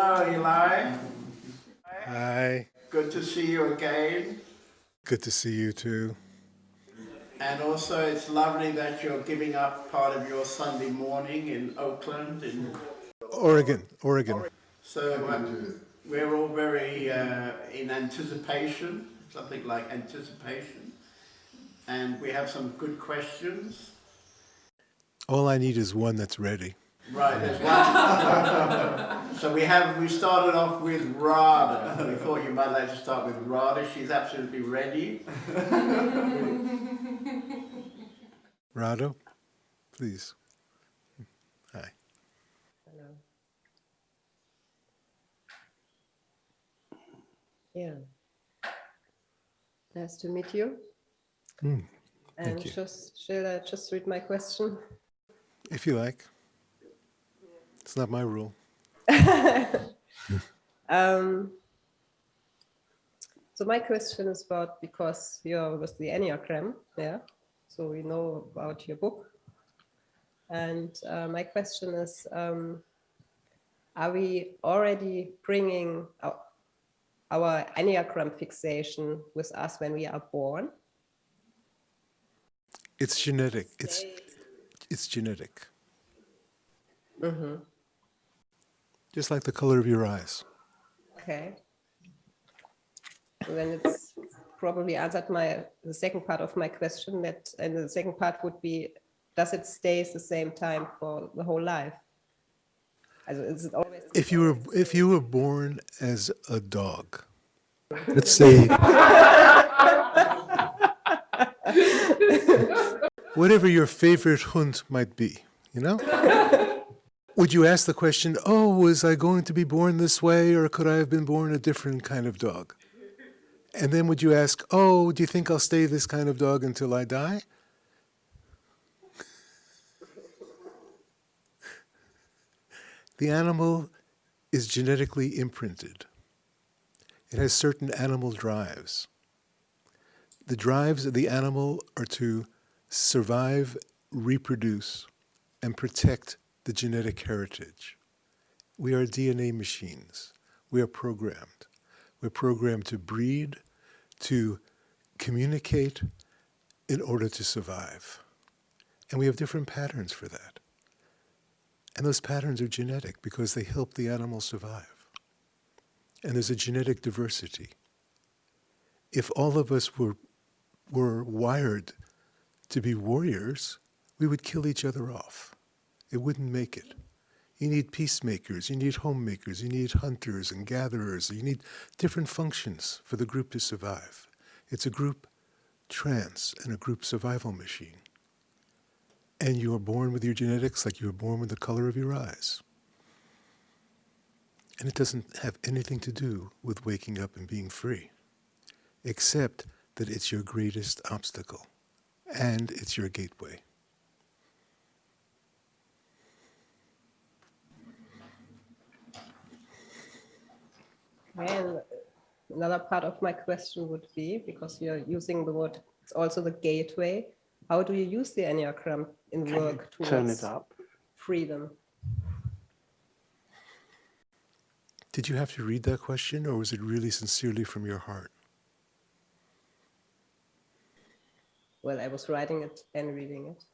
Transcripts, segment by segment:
Hello, Eli. Hi. Good to see you again. Good to see you too. And also, it's lovely that you're giving up part of your Sunday morning in Oakland. In, Oregon, Oregon. so uh, we're all very uh, in anticipation, something like anticipation. And we have some good questions. All I need is one that's ready. Right, there's one. so we have, we started off with Radha. We thought you might like to start with Radha. She's absolutely ready. Radha, please. Hi. Hello. Yeah. Nice to meet you. Mm, and you. just shall I just read my question? If you like. It's not my rule. um, so my question is about because you're with the Enneagram, yeah. So we know about your book. And uh, my question is, um, are we already bringing our, our Enneagram fixation with us when we are born? It's genetic. It's it's genetic. Mm -hmm. Just like the color of your eyes. Okay. So then it's probably answered my the second part of my question that and the second part would be does it stay the same time for the whole life? Also, is it always if you were if you were born as a dog, let's say whatever your favorite hund might be, you know? Would you ask the question, oh, was I going to be born this way or could I have been born a different kind of dog? And then would you ask, oh, do you think I'll stay this kind of dog until I die? The animal is genetically imprinted. It has certain animal drives. The drives of the animal are to survive, reproduce, and protect the genetic heritage. We are DNA machines. We are programmed. We're programmed to breed, to communicate in order to survive. And we have different patterns for that. And those patterns are genetic because they help the animal survive. And there's a genetic diversity. If all of us were, were wired to be warriors, we would kill each other off. It wouldn't make it. You need peacemakers, you need homemakers, you need hunters and gatherers, you need different functions for the group to survive. It's a group trance and a group survival machine. And you are born with your genetics like you were born with the color of your eyes. And it doesn't have anything to do with waking up and being free, except that it's your greatest obstacle and it's your gateway. And another part of my question would be, because you're using the word, it's also the gateway. How do you use the Enneagram in Can work towards turn it up? freedom? Did you have to read that question or was it really sincerely from your heart? Well, I was writing it and reading it.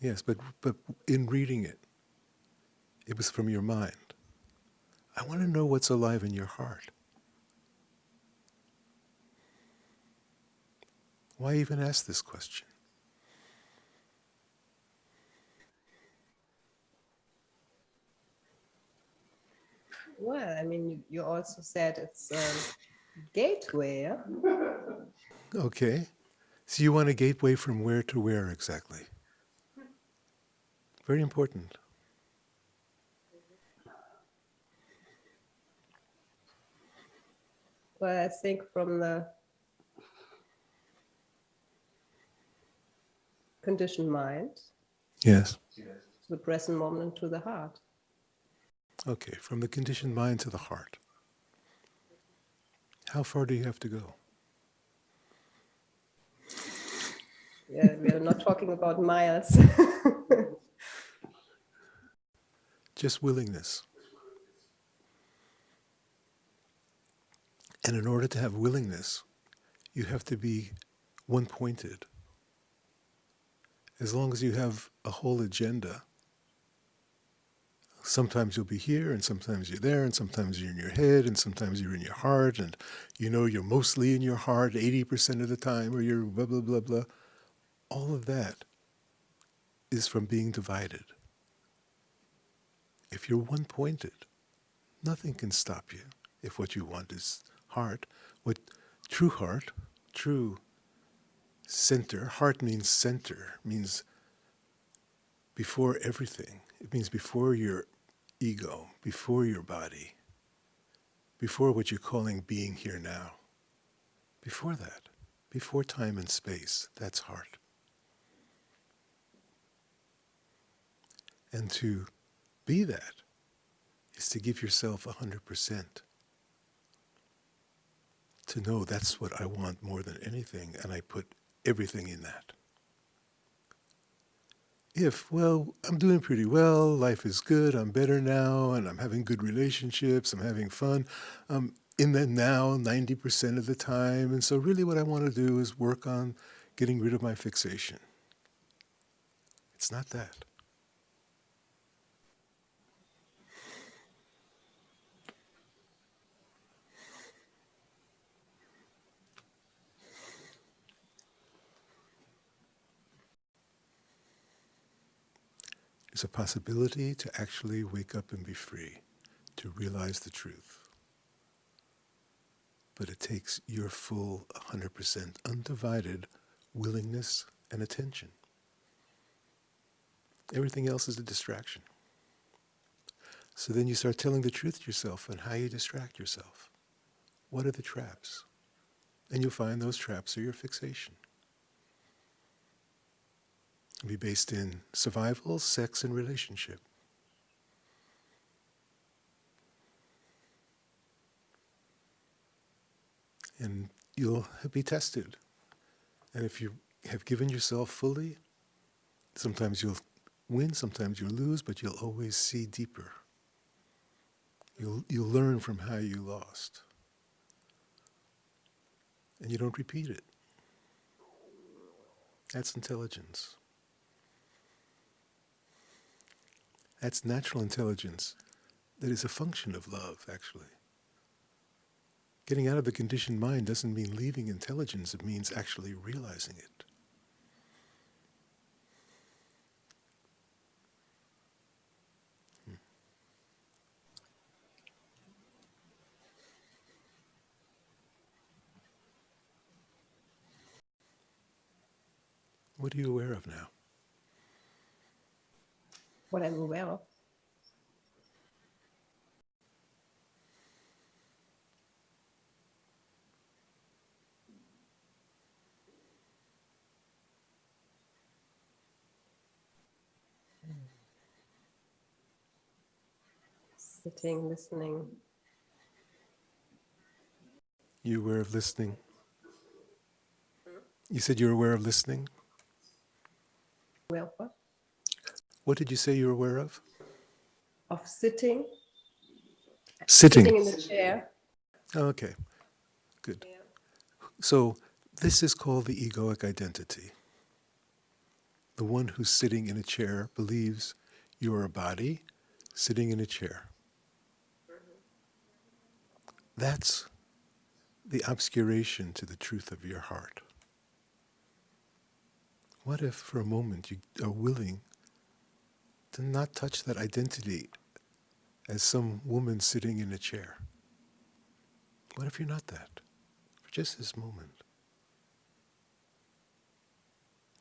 Yes, but, but in reading it, it was from your mind. I want to know what's alive in your heart. Why even ask this question? Well, I mean, you also said it's a gateway. Okay. So you want a gateway from where to where exactly? Very important. Well, I think from the conditioned mind Yes. to the present moment to the heart. Okay, from the conditioned mind to the heart. How far do you have to go? Yeah, we are not talking about miles. Just willingness. And in order to have willingness, you have to be one pointed. As long as you have a whole agenda, sometimes you'll be here, and sometimes you're there, and sometimes you're in your head, and sometimes you're in your heart, and you know you're mostly in your heart 80% of the time, or you're blah, blah, blah, blah. All of that is from being divided. If you're one pointed, nothing can stop you if what you want is heart. What true heart, true center, heart means center, means before everything. It means before your ego, before your body, before what you're calling being here now. Before that, before time and space, that's heart. And to be that is to give yourself 100%. To know that's what I want more than anything, and I put everything in that. If, well, I'm doing pretty well, life is good, I'm better now, and I'm having good relationships, I'm having fun, I'm in the now 90% of the time, and so really what I want to do is work on getting rid of my fixation. It's not that. There's a possibility to actually wake up and be free, to realize the truth. But it takes your full 100% undivided willingness and attention. Everything else is a distraction. So then you start telling the truth to yourself and how you distract yourself. What are the traps? And you'll find those traps are your fixation be based in survival, sex, and relationship. And you'll be tested. And if you have given yourself fully, sometimes you'll win, sometimes you'll lose, but you'll always see deeper. You'll, you'll learn from how you lost. And you don't repeat it. That's intelligence. That's natural intelligence that is a function of love, actually. Getting out of the conditioned mind doesn't mean leaving intelligence, it means actually realizing it. Hmm. What are you aware of now? What I'm aware of. Sitting, listening. You aware of listening? You said you're aware of listening? Aware of what? What did you say you're aware of? Of sitting. Sitting. Sitting in the chair. Okay, good. So this is called the egoic identity. The one who's sitting in a chair believes you are a body sitting in a chair. That's the obscuration to the truth of your heart. What if for a moment you are willing to not touch that identity as some woman sitting in a chair? What if you're not that? For just this moment.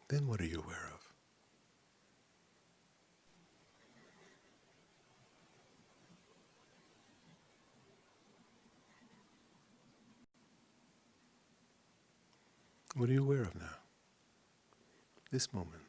Then what are you aware of? What are you aware of now? This moment.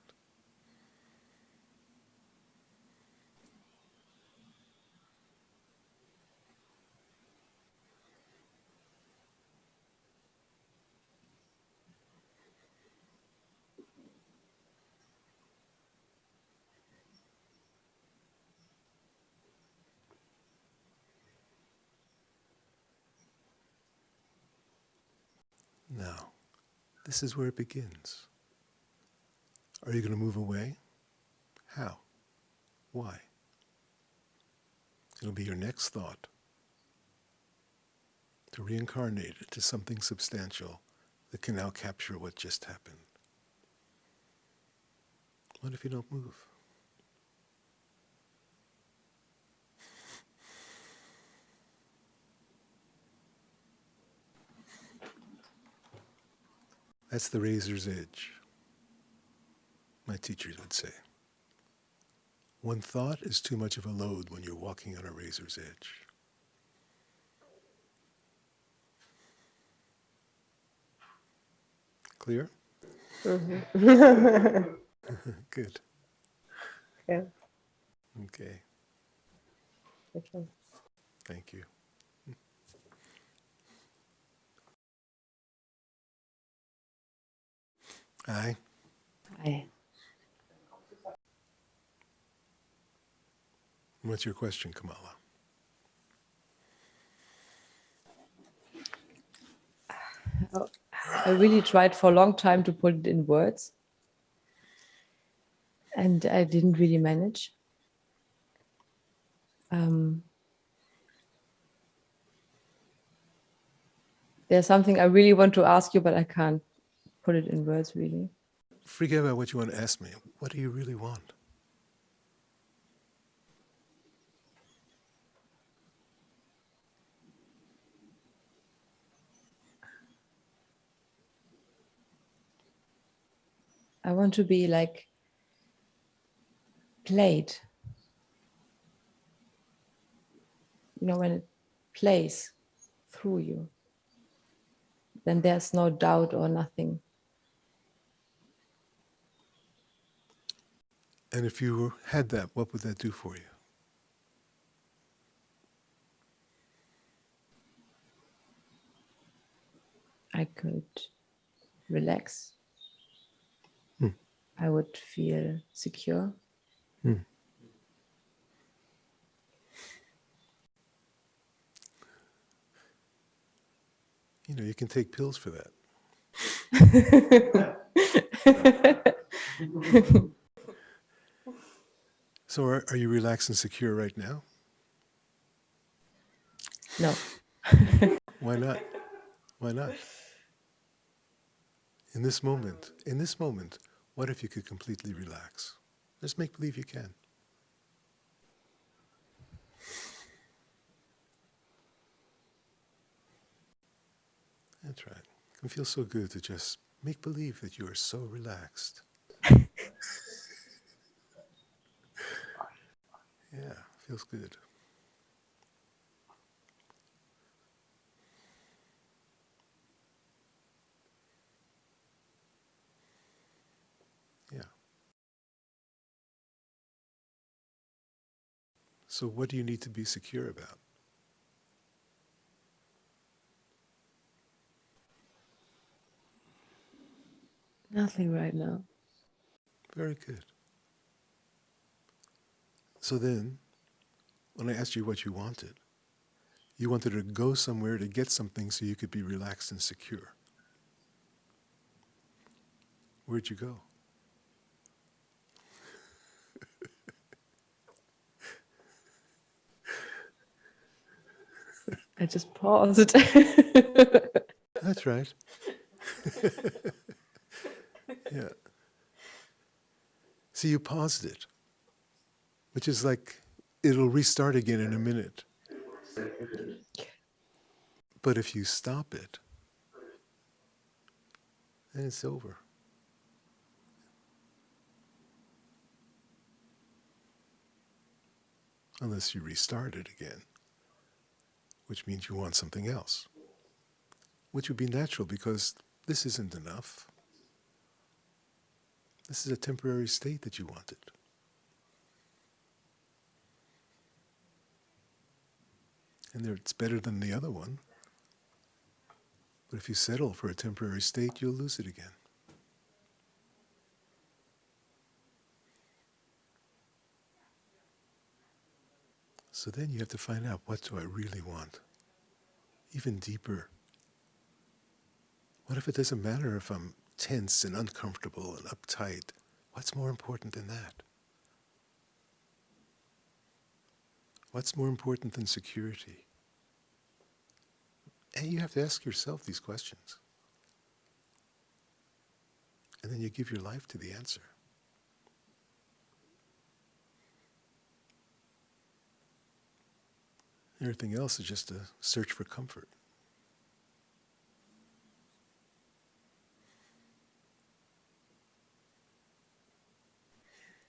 This is where it begins. Are you going to move away? How? Why? It'll be your next thought to reincarnate into something substantial that can now capture what just happened. What if you don't move? That's the razor's edge, my teachers would say. One thought is too much of a load when you're walking on a razor's edge. Clear? Mm-hmm. Good. Yeah. Okay. Okay. Thank you. Aye. Hi. What's your question, Kamala? I really tried for a long time to put it in words. And I didn't really manage. Um, there's something I really want to ask you, but I can't put it in words really. Forget about what you want to ask me. What do you really want? I want to be like played. You know, when it plays through you, then there's no doubt or nothing. And if you had that, what would that do for you? I could relax. Hmm. I would feel secure. Hmm. You know, you can take pills for that. So are, are you relaxed and secure right now? no, Why not? Why not? In this moment, in this moment, what if you could completely relax? Just make believe you can. That's right. It can feel so good to just make believe that you are so relaxed. yeah, feels good. Yeah. So, what do you need to be secure about? nothing right now. Very good. So then, when I asked you what you wanted, you wanted to go somewhere to get something so you could be relaxed and secure. Where'd you go? I just paused. That's right. yeah. See, you paused it, which is like it'll restart again in a minute. But if you stop it, then it's over. Unless you restart it again, which means you want something else, which would be natural because this isn't enough. This is a temporary state that you wanted. And it's better than the other one. But if you settle for a temporary state, you'll lose it again. So then you have to find out what do I really want? Even deeper. What if it doesn't matter if I'm tense and uncomfortable and uptight? What's more important than that? What's more important than security? And you have to ask yourself these questions. And then you give your life to the answer. Everything else is just a search for comfort.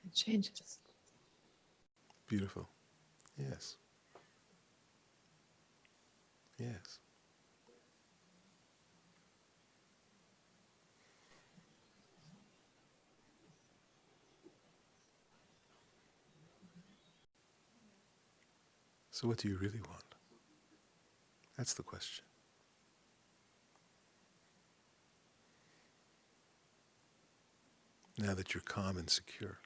It changes. Beautiful. Yes. Yes. So, what do you really want? That's the question. Now that you're calm and secure.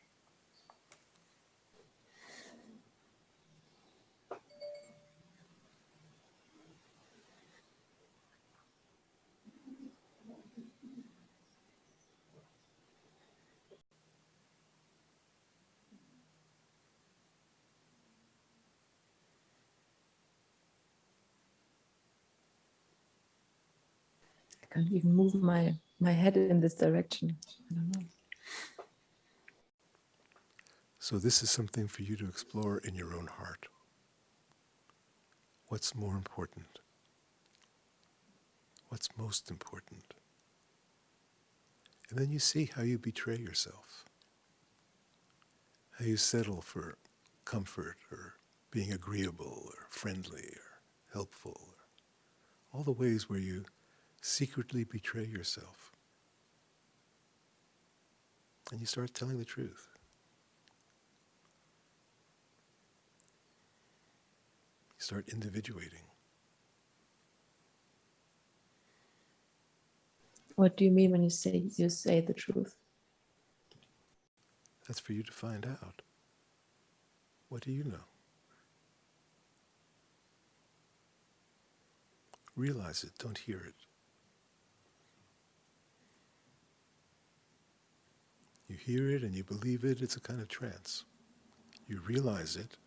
Can't even move my, my head in this direction. I don't know. So, this is something for you to explore in your own heart. What's more important? What's most important? And then you see how you betray yourself, how you settle for comfort or being agreeable or friendly or helpful, or all the ways where you secretly betray yourself. And you start telling the truth. You start individuating. What do you mean when you say you say the truth? That's for you to find out. What do you know? Realize it, don't hear it. You hear it and you believe it, it's a kind of trance. You realize it,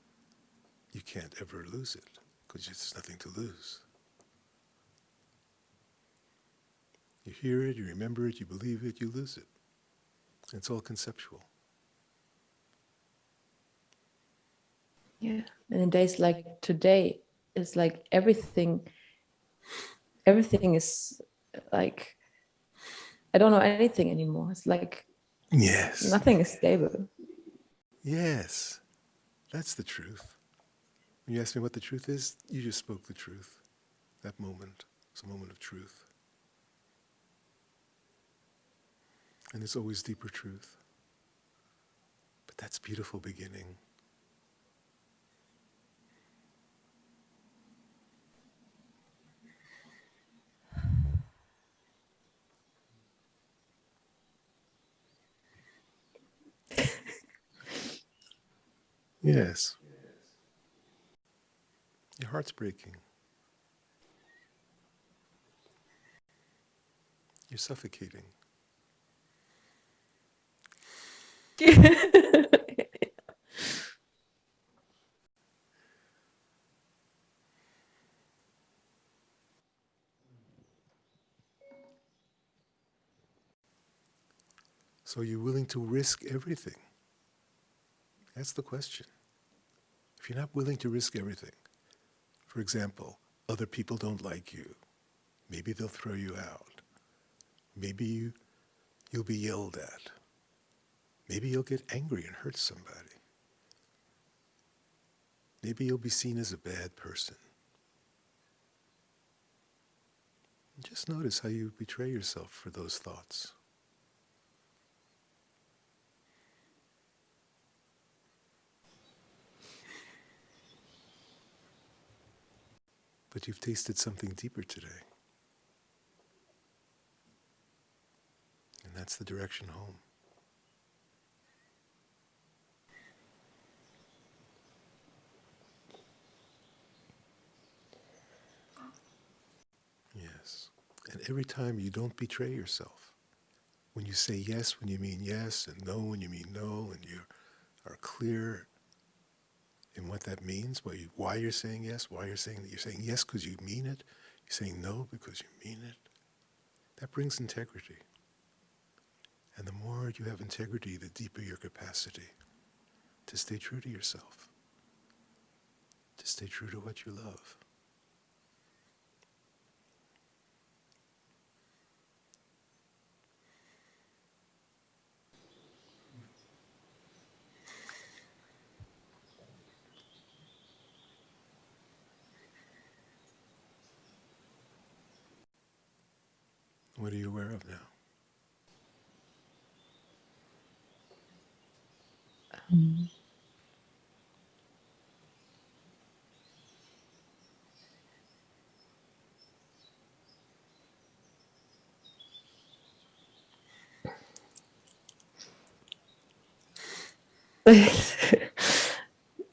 you can't ever lose it because there's nothing to lose. You hear it, you remember it, you believe it, you lose it. It's all conceptual. Yeah. And in days like today, it's like everything, everything is like, I don't know anything anymore. It's like Yes. nothing is stable. Yes, that's the truth. When you ask me what the truth is, you just spoke the truth. That moment is a moment of truth. And there's always deeper truth. But that's beautiful beginning. Yes. Your heart's breaking. You're suffocating. So you're willing to risk everything? That's the question. If you're not willing to risk everything, for example, other people don't like you, maybe they'll throw you out, maybe you, you'll be yelled at, maybe you'll get angry and hurt somebody, maybe you'll be seen as a bad person. Just notice how you betray yourself for those thoughts. But you've tasted something deeper today. And that's the direction home. Yes. And every time you don't betray yourself. When you say yes when you mean yes, and no when you mean no, and you are clear in what that means, why, you, why you're saying yes, why you're saying that you're saying yes because you mean it, you're saying no because you mean it. That brings integrity. And the more you have integrity, the deeper your capacity to stay true to yourself, to stay true to what you love. Of now? Um,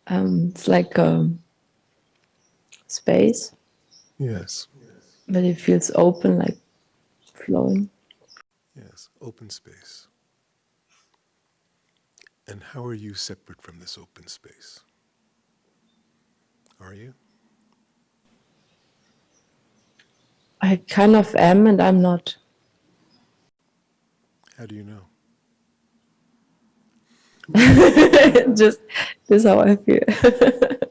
um, it's like um, space, Yes. but it feels open, like flowing. Yes, open space. And how are you separate from this open space? Are you? I kind of am, and I'm not. How do you know? Just this is how I feel.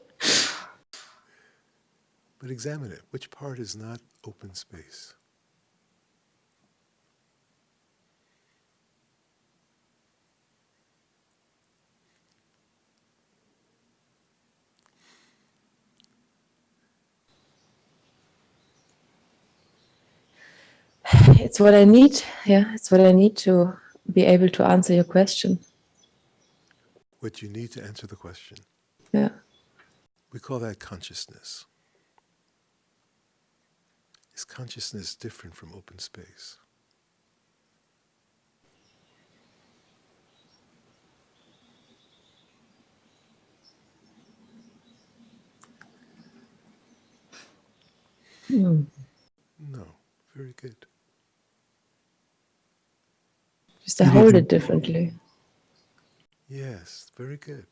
But examine it. Which part is not open space? It's what I need. Yeah, it's what I need to be able to answer your question. What you need to answer the question. Yeah. We call that consciousness. Is consciousness different from open space? Hmm. No. Very good. Just I hold it differently. Yes, very good.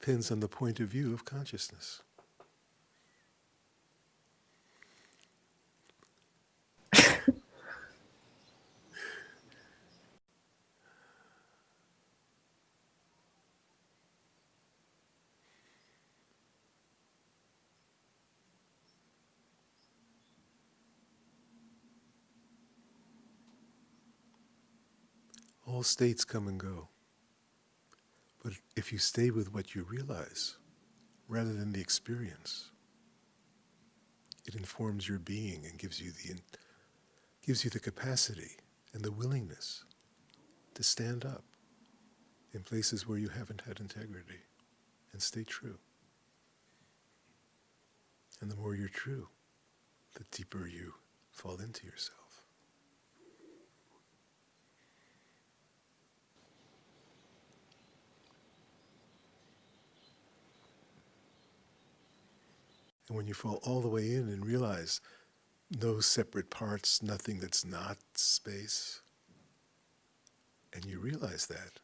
Depends on the point of view of consciousness. All states come and go. But if you stay with what you realize, rather than the experience, it informs your being and gives you the gives you the capacity and the willingness to stand up in places where you haven't had integrity and stay true. And the more you're true, the deeper you fall into yourself. And when you fall all the way in and realize no separate parts, nothing that's not space, and you realize that,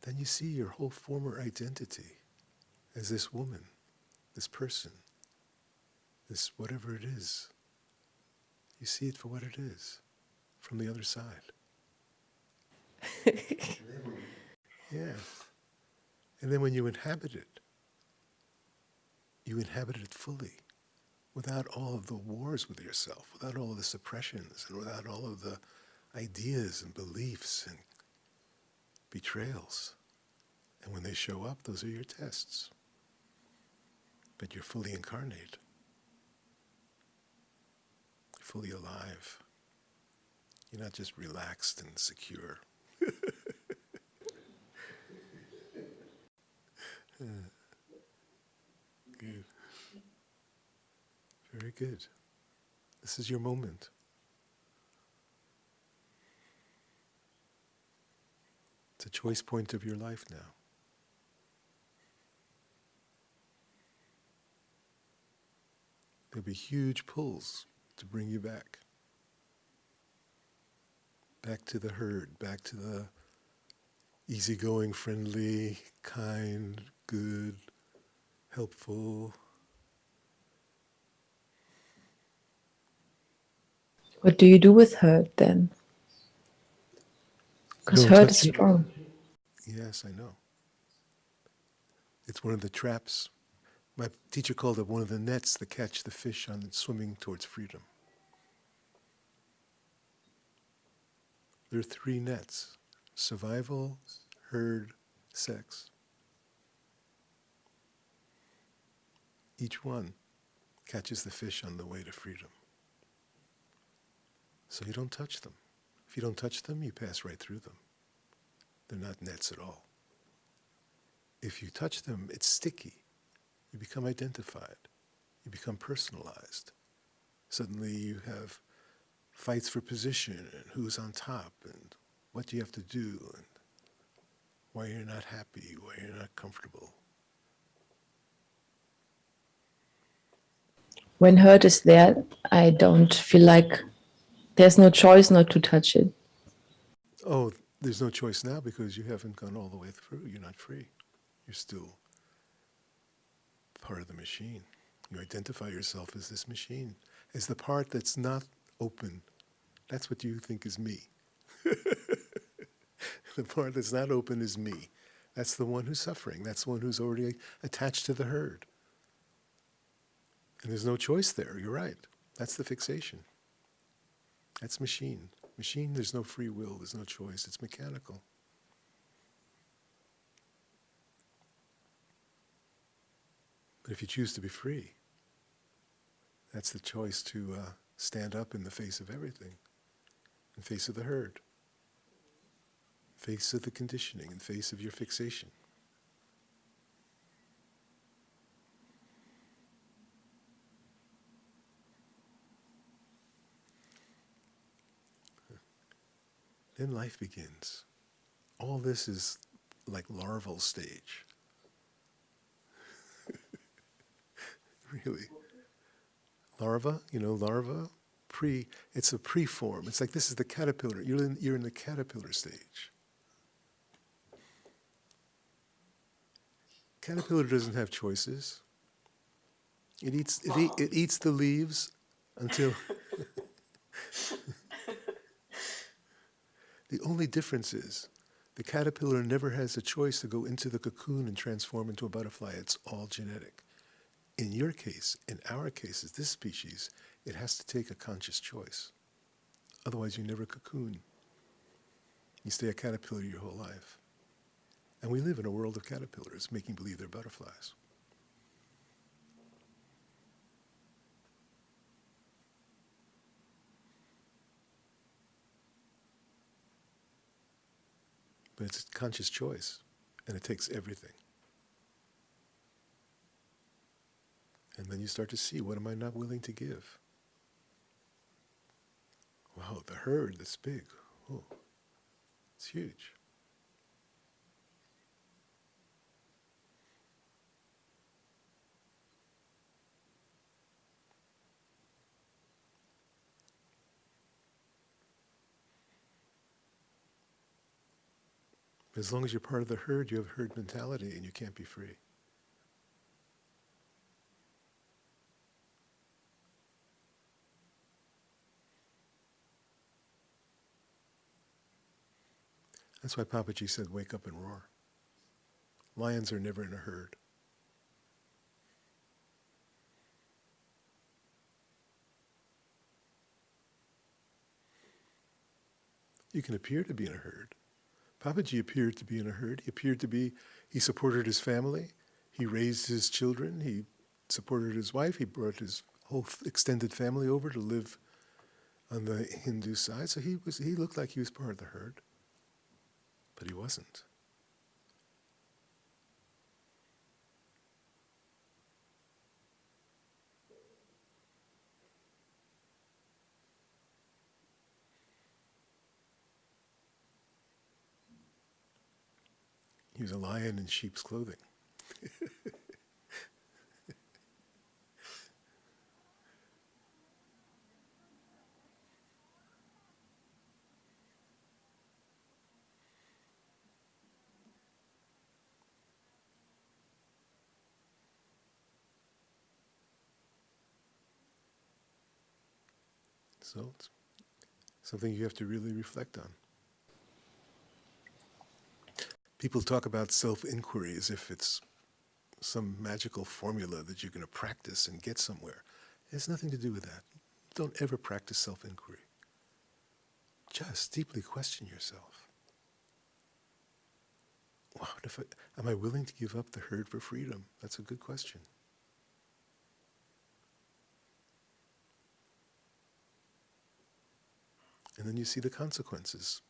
then you see your whole former identity as this woman, this person, this whatever it is. You see it for what it is from the other side. yes. And then when you inhabit it, you inhabit it fully without all of the wars with yourself, without all of the suppressions, and without all of the ideas and beliefs and betrayals. And when they show up, those are your tests. But you're fully incarnate, fully alive. You're not just relaxed and secure. Good. Very good. This is your moment. It's a choice point of your life now. There'll be huge pulls to bring you back. Back to the herd, back to the easygoing, friendly, kind, good, helpful. What do you do with hurt then? Because hurt is it. strong. Yes, I know. It's one of the traps. My teacher called it one of the nets that catch the fish on swimming towards freedom. There are three nets survival, herd, sex. Each one catches the fish on the way to freedom. So you don't touch them. If you don't touch them, you pass right through them. They're not nets at all. If you touch them, it's sticky. You become identified. You become personalized. Suddenly you have fights for position and who's on top and what do you have to do and why you're not happy, why you're not comfortable. When hurt is there, I don't feel like there's no choice not to touch it. Oh, there's no choice now because you haven't gone all the way through. You're not free. You're still part of the machine. You identify yourself as this machine, as the part that's not open. That's what you think is me. the part that's not open is me. That's the one who's suffering. That's the one who's already attached to the herd. And there's no choice there. You're right. That's the fixation. That's machine. Machine, there's no free will, there's no choice, it's mechanical. But if you choose to be free, that's the choice to uh, stand up in the face of everything, in face of the herd, face of the conditioning, in face of your fixation. Then life begins. All this is like larval stage. really. Larva, you know, larva, pre, it's a pre-form. It's like this is the caterpillar. You're in, you're in the caterpillar stage. Caterpillar doesn't have choices. It eats, it, eat, it eats the leaves until. The only difference is the caterpillar never has a choice to go into the cocoon and transform into a butterfly. It's all genetic. In your case, in our cases, this species, it has to take a conscious choice. Otherwise, you never cocoon. You stay a caterpillar your whole life. And we live in a world of caterpillars, making believe they're butterflies. But it's a conscious choice, and it takes everything. And then you start to see what am I not willing to give? Wow, the herd, that's big. Oh, it's huge. As long as you're part of the herd, you have herd mentality and you can't be free. That's why Papaji said, wake up and roar. Lions are never in a herd. You can appear to be in a herd. Papaji appeared to be in a herd. He appeared to be, he supported his family. He raised his children. He supported his wife. He brought his whole extended family over to live on the Hindu side. So he, was, he looked like he was part of the herd, but he wasn't. He's a lion in sheep's clothing. So it's something you have to really reflect on. People talk about self inquiry as if it's some magical formula that you're going to practice and get somewhere. It has nothing to do with that. Don't ever practice self inquiry. Just deeply question yourself. I, am I willing to give up the herd for freedom? That's a good question. And then you see the consequences.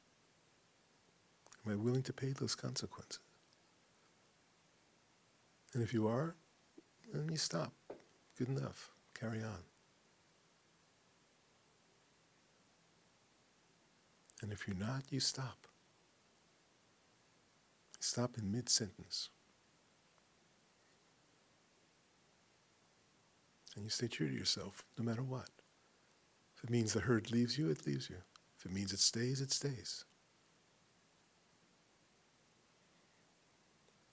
Am I willing to pay those consequences? And if you are, then you stop. Good enough. Carry on. And if you're not, you stop. Stop in mid sentence. And you stay true to yourself no matter what. If it means the herd leaves you, it leaves you. If it means it stays, it stays.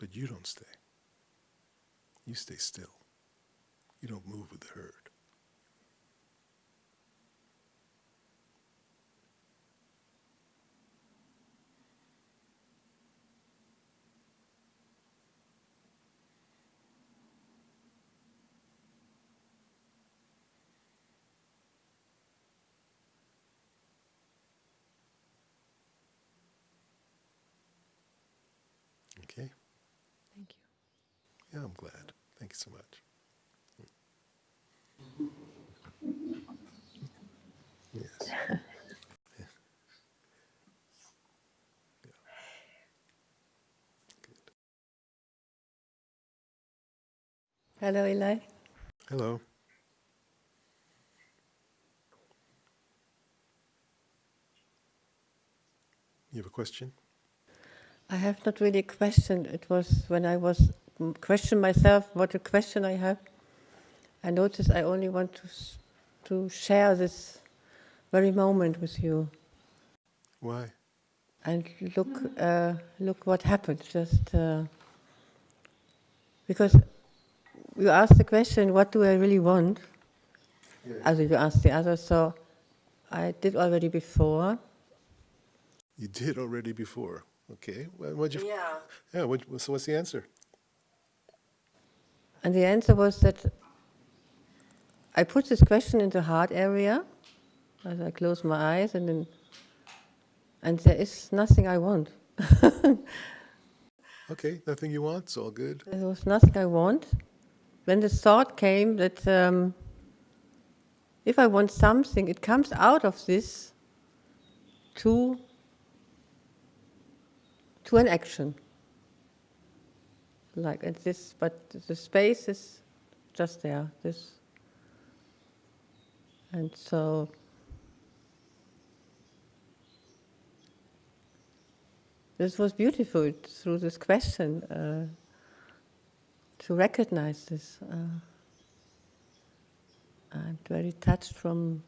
But you don't stay. You stay still. You don't move with the herd. Okay? Thank you. Yeah, I'm glad. Thank you so much. Yes. Yeah. Yeah. Hello, Eli. Hello. You have a question? I have not really questioned. It was when I was question myself what a question I have. I notice I only want to to share this very moment with you Why? and look uh, look what happened. Just uh, because you asked the question, what do I really want? As you asked the other, so I did already before. You did already before. Okay. Well, what'd you? Yeah. Yeah. What, so what's the answer? And the answer was that I put this question in the heart area as I close my eyes, and then, and there is nothing I want. Okay. Nothing you want. It's all good. There was nothing I want. When the thought came that um, if I want something, it comes out of this to to an action. Like at this, but the space is just there. This, and so. This was beautiful through this question. Uh, to recognize this. Uh, I'm very touched from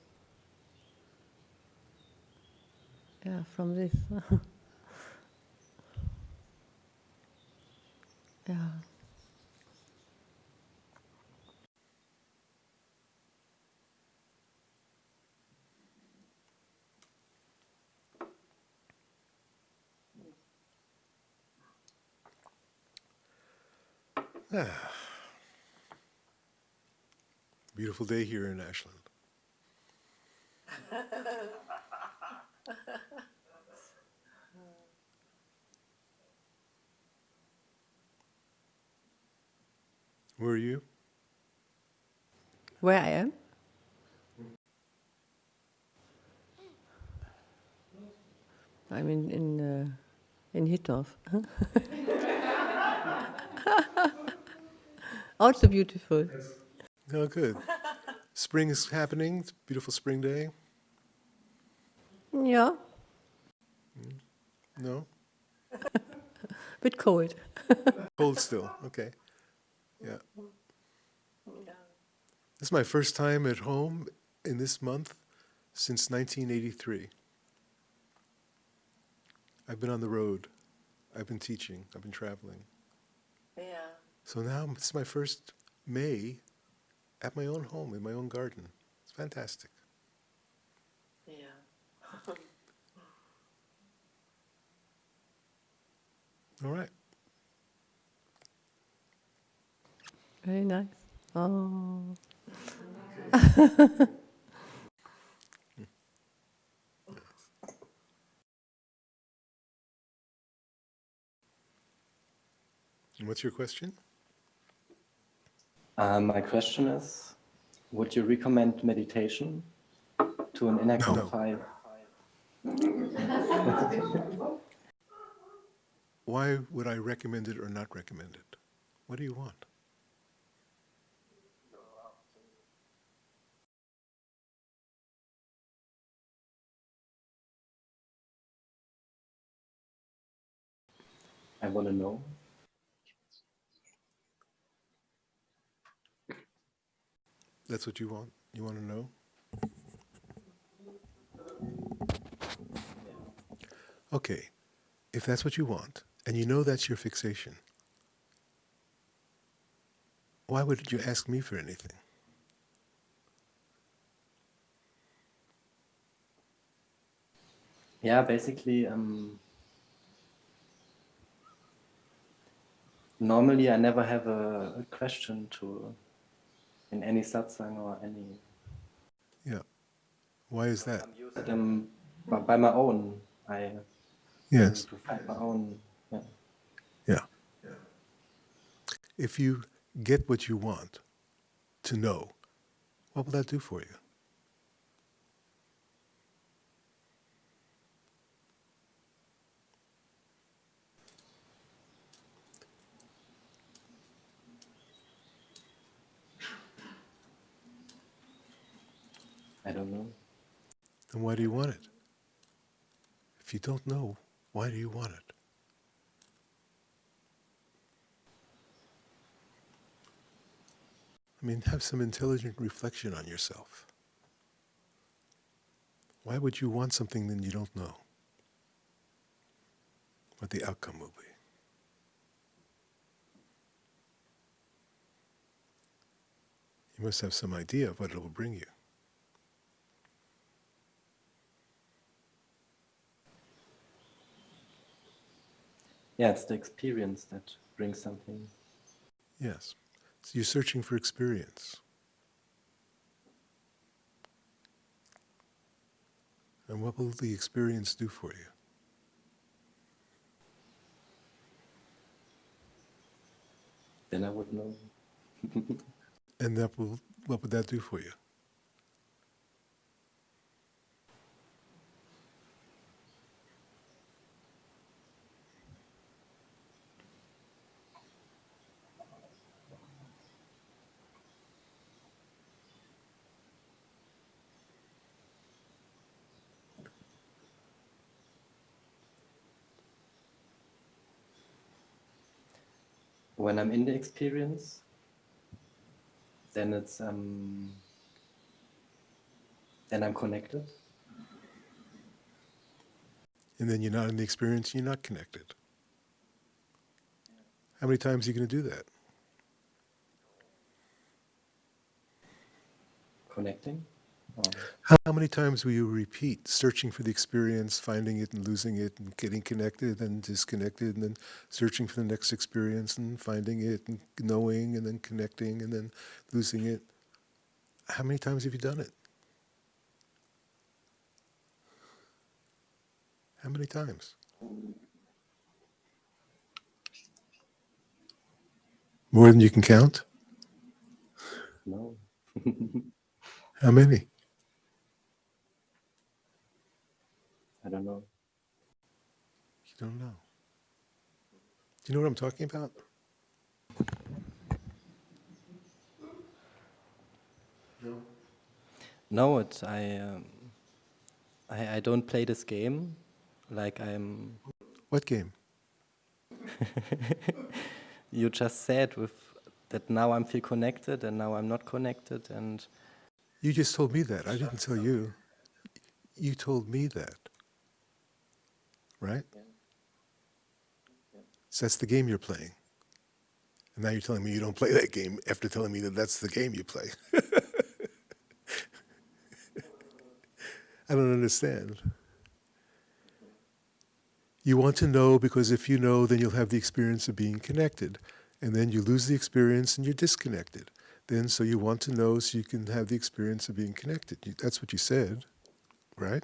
yeah from this. yeah. Beautiful day here in Ashland. Where are you? Where I am? I'm in in uh, in Hittorf. also beautiful. Oh, good. Spring is happening. It's beautiful spring day. Yeah, No? bit cold. Cold still. Okay. Yeah. This is my first time at home in this month since 1983. I've been on the road. I've been teaching. I've been traveling. Yeah. So now it's my first May at my own home, in my own garden. It's fantastic. Yeah. All right. Very nice. Oh. What's your question? Uh, my question is, would you recommend meditation to an inactive Why would I recommend it or not recommend it? What do you want? I want to know. That's what you want? You want to know? Okay, if that's what you want, and you know that's your fixation, why would you ask me for anything? Yeah, basically, um, normally I never have a, a question to in any satsang or any. Yeah. Why is that? I'm used them by, by my own. I Yes. to find my own. Yeah. Yeah. If you get what you want to know, what will that do for you? I don't know. Then why do you want it? If you don't know, why do you want it? I mean, have some intelligent reflection on yourself. Why would you want something that you don't know? What the outcome will be. You must have some idea of what it will bring you. Yeah, it's the experience that brings something. Yes. So you're searching for experience. And what will the experience do for you? Then I would know. And that will, what would that do for you? When I'm in the experience, then it's um, then I'm connected. And then you're not in the experience, you're not connected. How many times are you going to do that? Connecting. How many times will you repeat searching for the experience, finding it and losing it, and getting connected and disconnected, and then searching for the next experience and finding it and knowing and then connecting and then losing it? How many times have you done it? How many times? More than you can count? no. How many? I don't know. You don't know. Do you know what I'm talking about? No, it. I. Um, I. I don't play this game. Like I'm. What game? You just said with that now I'm feel connected and now I'm not connected and You just told me that. I didn't tell you. You told me that. Right? So that's the game you're playing. And now you're telling me you don't play that game after telling me that that's the game you play. I don't understand. You want to know because if you know, then you'll have the experience of being connected. And then you lose the experience and you're disconnected. Then, so you want to know so you can have the experience of being connected. You, that's what you said, right?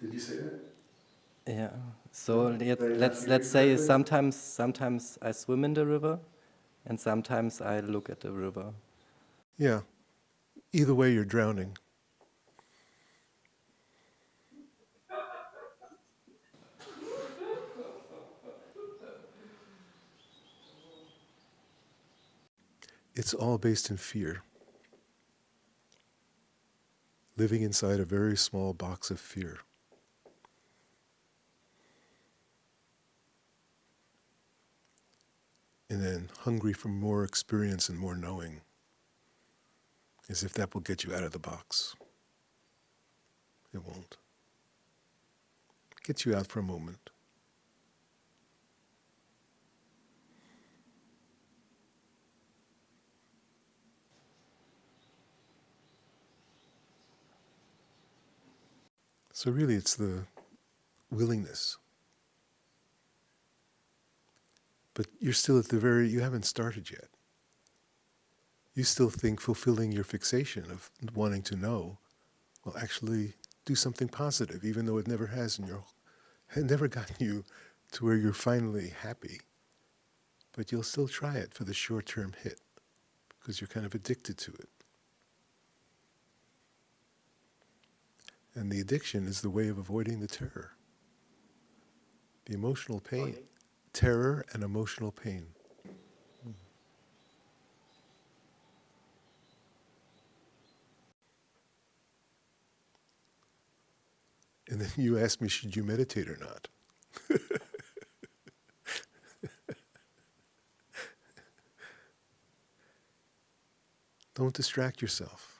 Did you say that? Yeah. So let, let's let's say that. sometimes sometimes I swim in the river, and sometimes I look at the river. Yeah. Either way, you're drowning. It's all based in fear. Living inside a very small box of fear. And then hungry for more experience and more knowing as if that will get you out of the box. It won't. Get you out for a moment. So, really, it's the willingness. But you're still at the very, you haven't started yet you still think fulfilling your fixation of wanting to know will actually do something positive, even though it never has in your, it never gotten you to where you're finally happy. But you'll still try it for the short-term hit because you're kind of addicted to it. And the addiction is the way of avoiding the terror, the emotional pain, terror and emotional pain. And then you asked me, should you meditate or not? Don't distract yourself.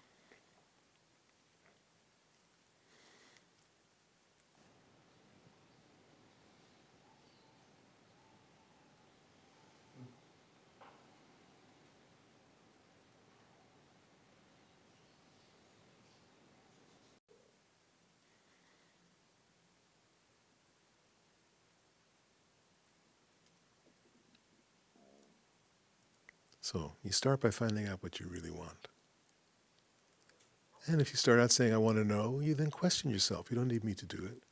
So you start by finding out what you really want. And if you start out saying, I want to know, you then question yourself. You don't need me to do it.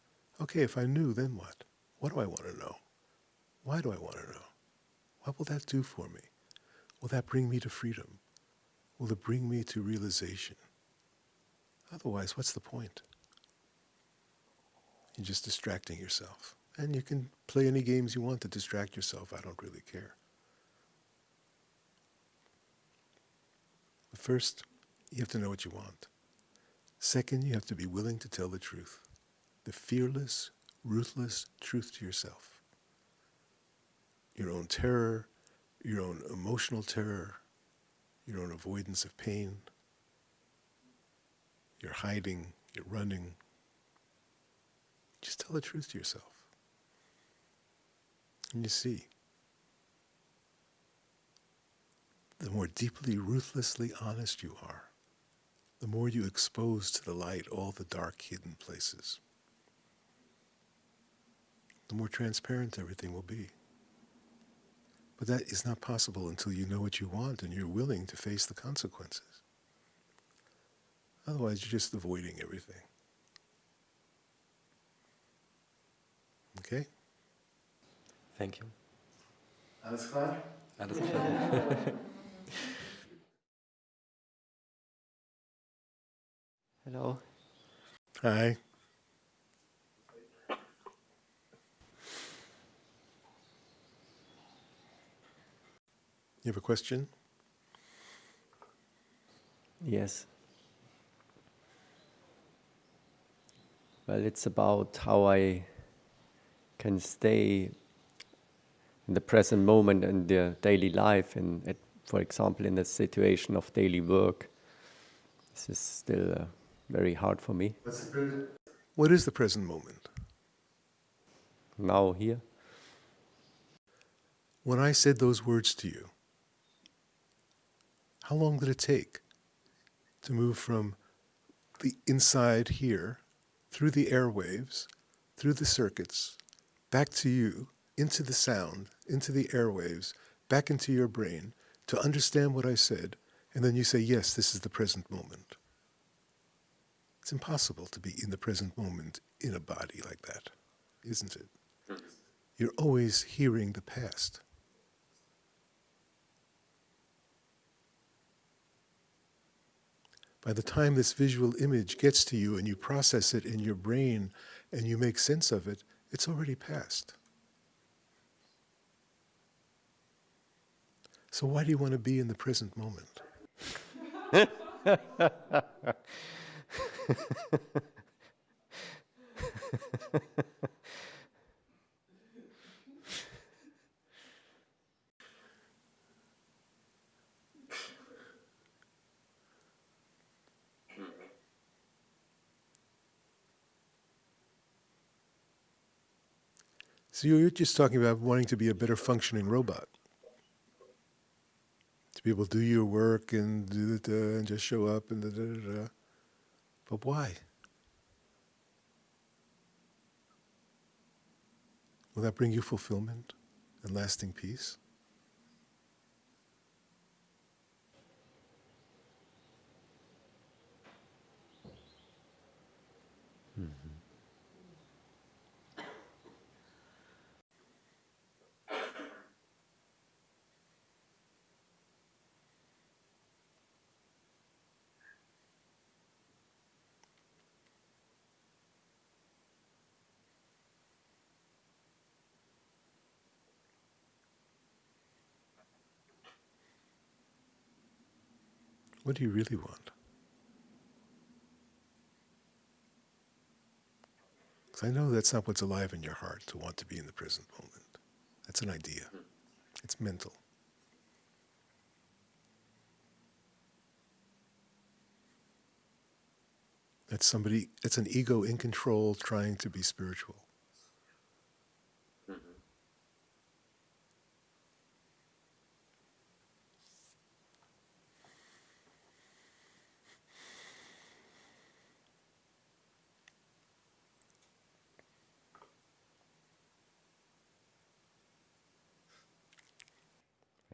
Okay, if I knew, then what? What do I want to know? Why do I want to know? What will that do for me? Will that bring me to freedom? Will it bring me to realization? Otherwise, what's the point? You're just distracting yourself. And you can play any games you want to distract yourself. I don't really care. First, you have to know what you want. Second, you have to be willing to tell the truth. The fearless, ruthless truth to yourself. Your own terror, your own emotional terror, your own avoidance of pain, your hiding, your running. Just tell the truth to yourself. And you see, the more deeply, ruthlessly honest you are, the more you expose to the light all the dark, hidden places, the more transparent everything will be. But that is not possible until you know what you want and you're willing to face the consequences. Otherwise, you're just avoiding everything. Okay? Thank you. Alles klar? Alles klar. Hello. Hi. You have a question? Yes. Well, it's about how I can stay in the present moment and the daily life, and at, for example, in the situation of daily work. This is still very hard for me What is the present moment? now here. When I said those words to you, how long did it take to move from the inside here, through the airwaves, through the circuits, back to you, into the sound, into the airwaves, back into your brain, to understand what I said, and then you say, yes, this is the present moment. It's impossible to be in the present moment in a body like that, isn't it? Hmm. You're always hearing the past. By the time this visual image gets to you and you process it in your brain and you make sense of it, it's already past. So, why do you want to be in the present moment? So, you're just talking about wanting to be a better functioning robot. To be able to do your work and and just show up and da da da. But why? Will that bring you fulfillment and lasting peace? What do you really want? Because I know that's not what's alive in your heart to want to be in the present moment. That's an idea, hmm. it's mental. That's somebody, it's an ego in control trying to be spiritual.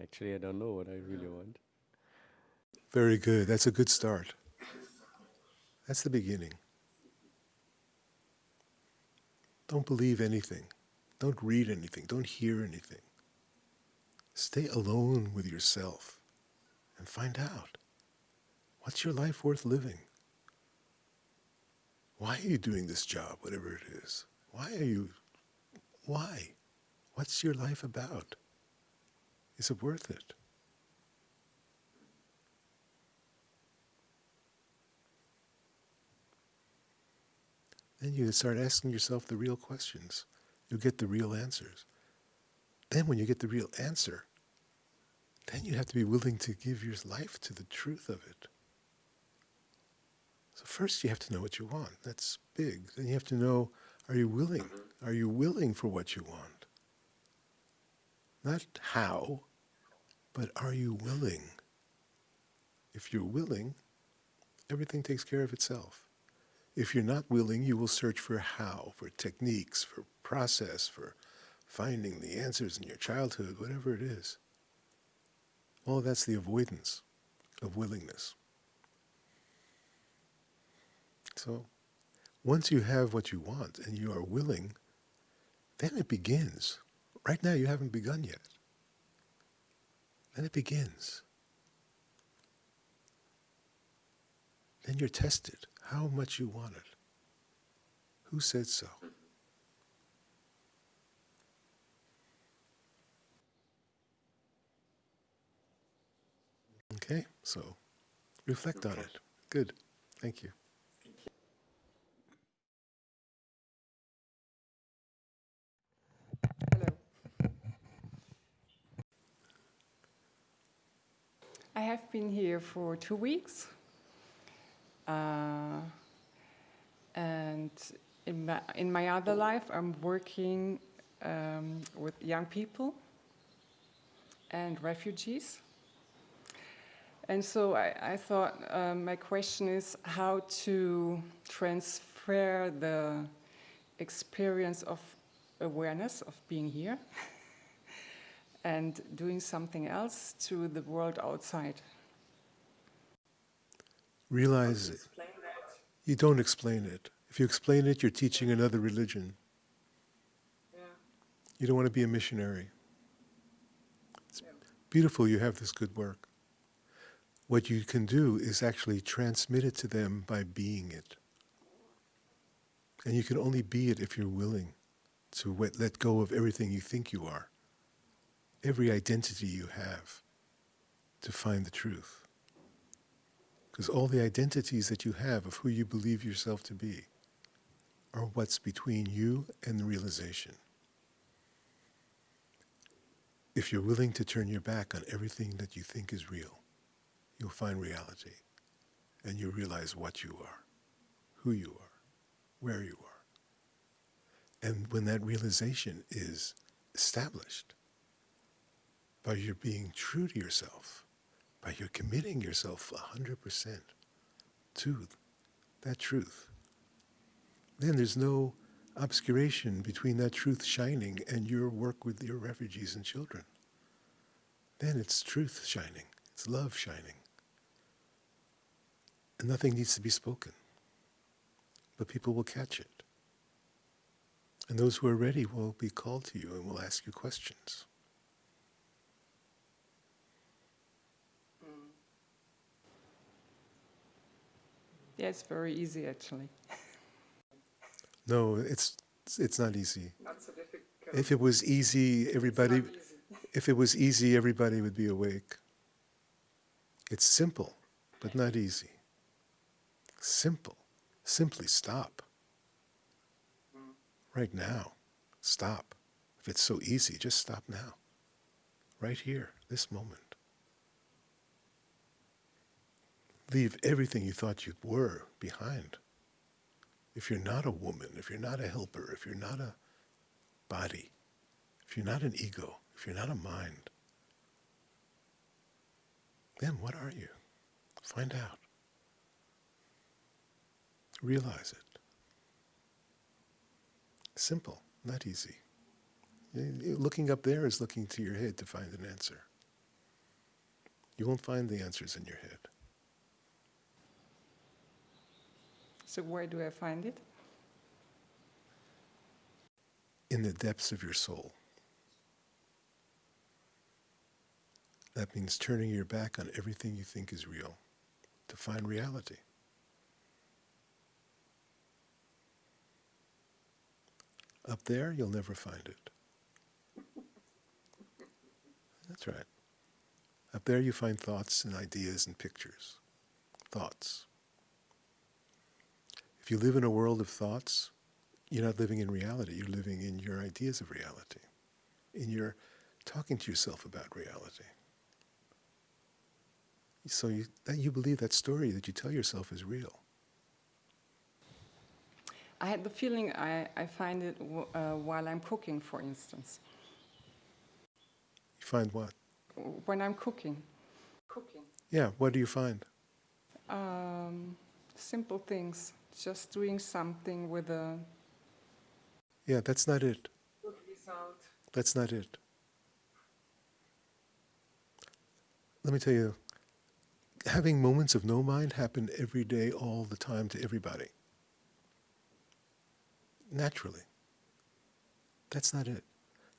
Actually, I don't know what I really want. Very good. That's a good start. That's the beginning. Don't believe anything. Don't read anything. Don't hear anything. Stay alone with yourself and find out what's your life worth living? Why are you doing this job, whatever it is? Why are you, why? What's your life about? Is it worth it? Then you start asking yourself the real questions. You'll get the real answers. Then, when you get the real answer, then you have to be willing to give your life to the truth of it. So, first, you have to know what you want. That's big. Then, you have to know are you willing? Are you willing for what you want? Not how, but are you willing? If you're willing, everything takes care of itself. If you're not willing, you will search for how, for techniques, for process, for finding the answers in your childhood, whatever it is. All that's the avoidance of willingness. So, once you have what you want and you are willing, then it begins. Right now, you haven't begun yet. Then it begins. Then you're tested how much you want it. Who said so? Okay, so reflect on it. Good. Thank you. I have been here for two weeks. Uh, and in my, in my other life, I'm working um, with young people and refugees. And so I, I thought um, my question is how to transfer the experience of awareness of being here and doing something else to the world outside. Realize it. You don't explain it. If you explain it, you're teaching another religion. You don't want to be a missionary. It's beautiful you have this good work. What you can do is actually transmit it to them by being it. And you can only be it if you're willing to let go of everything you think you are, every identity you have, to find the truth. Because all the identities that you have of who you believe yourself to be are what's between you and the realization. If you're willing to turn your back on everything that you think is real, you'll find reality and you'll realize what you are, who you are, where you are. And when that realization is established, by your being true to yourself, by your committing yourself 100% to that truth, then there's no obscuration between that truth shining and your work with your refugees and children. Then it's truth shining, it's love shining. And nothing needs to be spoken, but people will catch it. And those who are ready will be called to you and will ask you questions. Yeah, it's very easy actually. No, it's it's not easy. Not so difficult. If it was easy, everybody if it was easy, everybody would be awake. It's simple, but not easy. Simple. Simply stop. Hmm. Right now. Stop. If it's so easy, just stop now. Right here, this moment. Leave everything you thought you were behind. If you're not a woman, if you're not a helper, if you're not a body, if you're not an ego, if you're not a mind, then what are you? Find out. Realize it. Simple, not easy. Looking up there is looking to your head to find an answer. You won't find the answers in your head. So where do I find it? in the depths of your soul. That means turning your back on everything you think is real to find reality. Up there, you'll never find it. That's right. Up there, you find thoughts and ideas and pictures. Thoughts. If you live in a world of thoughts, you're not living in reality. You're living in your ideas of reality, in your talking to yourself about reality. So you, that you believe that story that you tell yourself is real. I had the feeling I, I find it w- uh, while I'm cooking, for instance. You find what? When I'm cooking. Cooking. Yeah, what do you find? Um, simple things. Just doing something with a Yeah, that's not it. good result. That's not it. Let me tell you, having moments of no mind happen every day, all the time to everybody. Naturally. That's not it.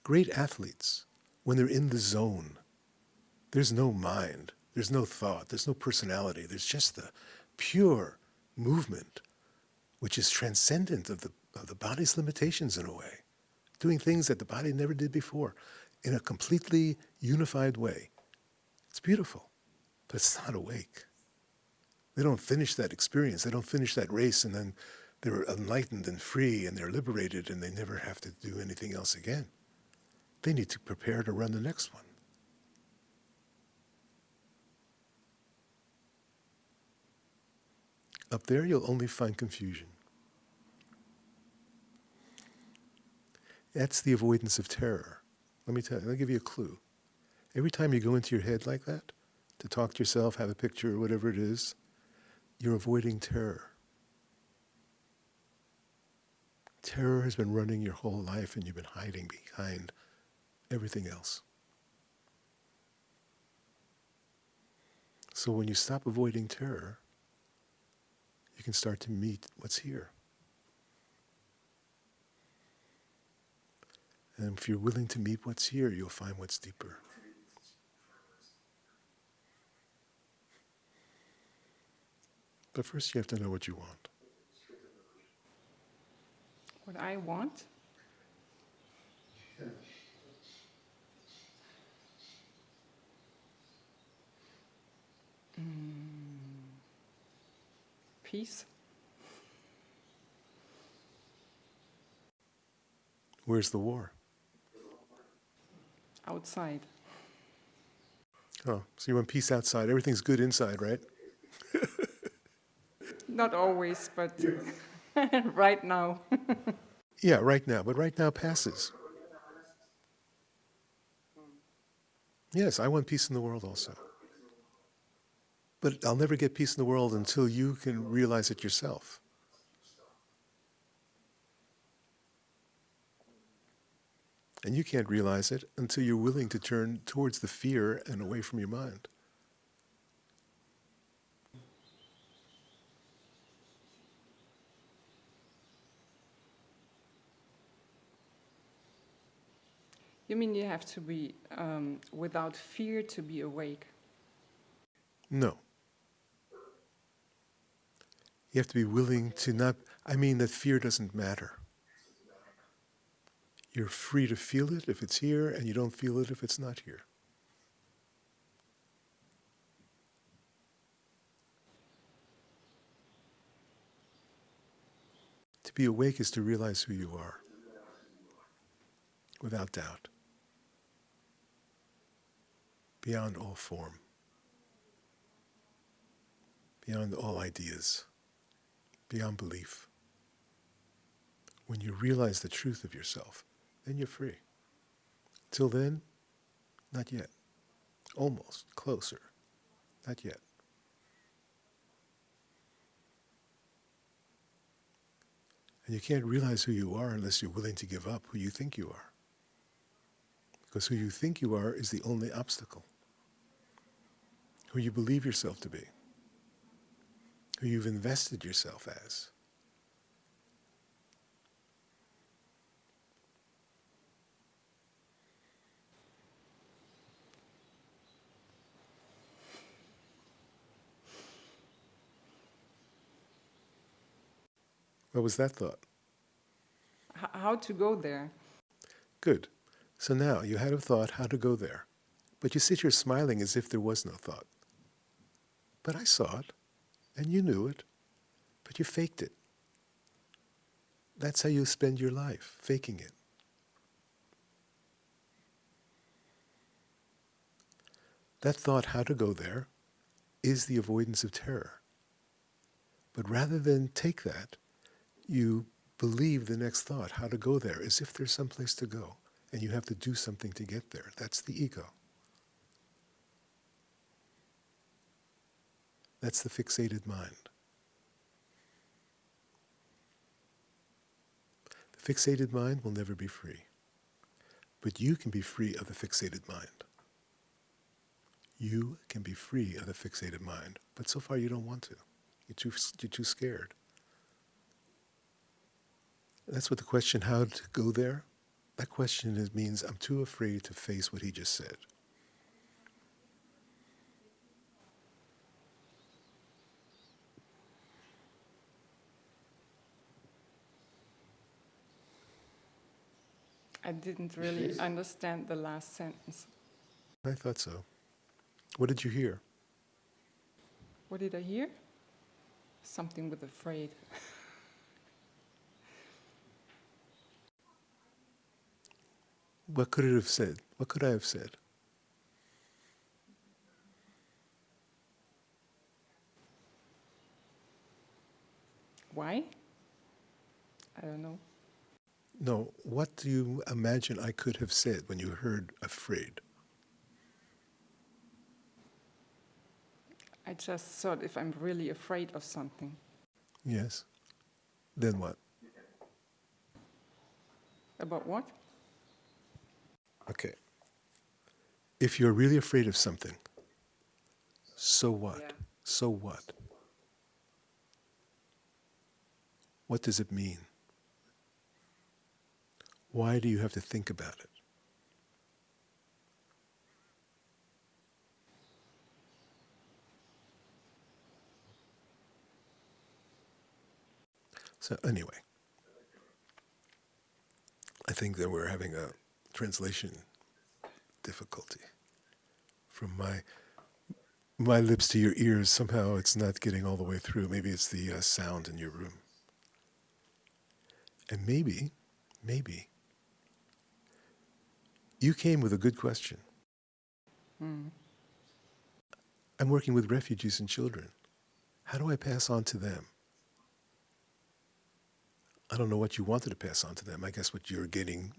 Great athletes, when they're in the zone, there's no mind, there's no thought, there's no personality, there's just the pure movement, which is transcendent of the, of the body's limitations in a way doing things that the body never did before in a completely unified way. It's beautiful, but it's not awake. They don't finish that experience, they don't finish that race, and then they're enlightened and free and they're liberated and they never have to do anything else again. They need to prepare to run the next one. Up there, you'll only find confusion. That's the avoidance of terror. Let me tell you, I'll give you a clue. Every time you go into your head like that, to talk to yourself, have a picture, whatever it is, you're avoiding terror. Terror has been running your whole life and you've been hiding behind everything else. So when you stop avoiding terror, you can start to meet what's here. And if you're willing to meet what's here, you'll find what's deeper. But first, you have to know what you want. What I want? Mm. Peace. Where's the war? Outside. Oh, so you want peace outside. Everything's good inside, right? Not always, but right now. Yeah, right now. But right now passes. Yes, I want peace in the world also. But I'll never get peace in the world until you can realize it yourself. And you can't realize it until you're willing to turn towards the fear and away from your mind. You mean you have to be um, without fear to be awake? No. You have to be willing to not, I mean that fear doesn't matter. You're free to feel it if it's here, and you don't feel it if it's not here. To be awake is to realize who you are, without doubt, beyond all form, beyond all ideas, beyond belief. When you realize the truth of yourself, then you're free. Till then, not yet. Almost, closer, not yet. And you can't realize who you are unless you're willing to give up who you think you are. Because who you think you are is the only obstacle. Who you believe yourself to be. Who you've invested yourself as. What was that thought? H- how to go there? Good. So now you had a thought how to go there, but you sit here smiling as if there was no thought. But I saw it, and you knew it, but you faked it. That's how you spend your life, faking it. That thought how to go there is the avoidance of terror. But rather than take that, you believe the next thought, how to go there, as if there's some place to go, and you have to do something to get there. That's the ego. That's the fixated mind. The fixated mind will never be free. But you can be free of the fixated mind. You can be free of the fixated mind, but so far you don't want to. You're too, you're too scared. That's what the question, how to go there, that question is, means I'm too afraid to face what he just said. I didn't really understand the last sentence. I thought so. What did you hear? What did I hear? Something with afraid. What could it have said? What could I have said? Why? I don't know. No, what do you imagine I could have said when you heard afraid? I just thought if I'm really afraid of something, Yes. Then what? about what? Okay. If you're really afraid of something, so what? Yeah. So what? What does it mean? Why do you have to think about it? So, anyway, I think that we're having a translation difficulty. From my my lips to your ears, somehow it's not getting all the way through. Maybe it's the uh, sound in your room. And maybe, maybe, you came with a good question. Mm. I'm working with refugees and children. How do I pass on to them? I don't know what you wanted to pass on to them. I guess what you're getting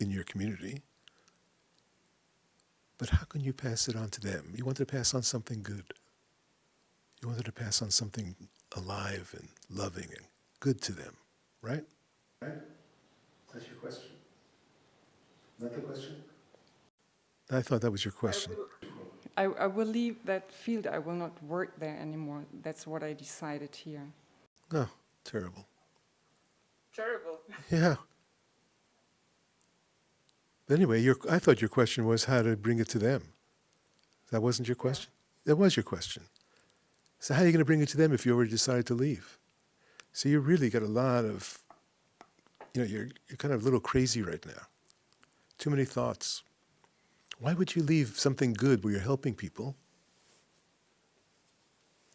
in your community. But how can you pass it on to them? You wanted to pass on something good. You wanted to pass on something alive and loving and good to them, right? Right? That's your question. Not the question? I thought that was your question. I, I will leave that field. I will not work there anymore. That's what I decided here. Oh, terrible. Terrible. Yeah. Anyway, your, I thought your question was how to bring it to them. That wasn't your question? That was your question. So how are you going to bring it to them if you already decided to leave? So you really got a lot of, you know, you're, you're kind of a little crazy right now. Too many thoughts. Why would you leave something good where you're helping people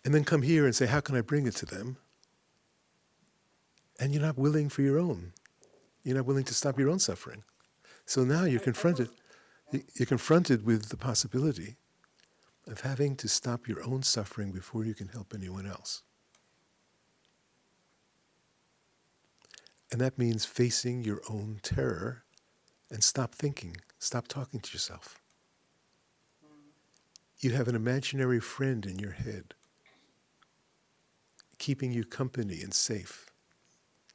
and then come here and say, how can I bring it to them? And you're not willing for your own. You're not willing to stop your own suffering. So now you're confronted. You're confronted with the possibility of having to stop your own suffering before you can help anyone else. And that means facing your own terror and stop thinking, stop talking to yourself. You have an imaginary friend in your head, keeping you company and safe,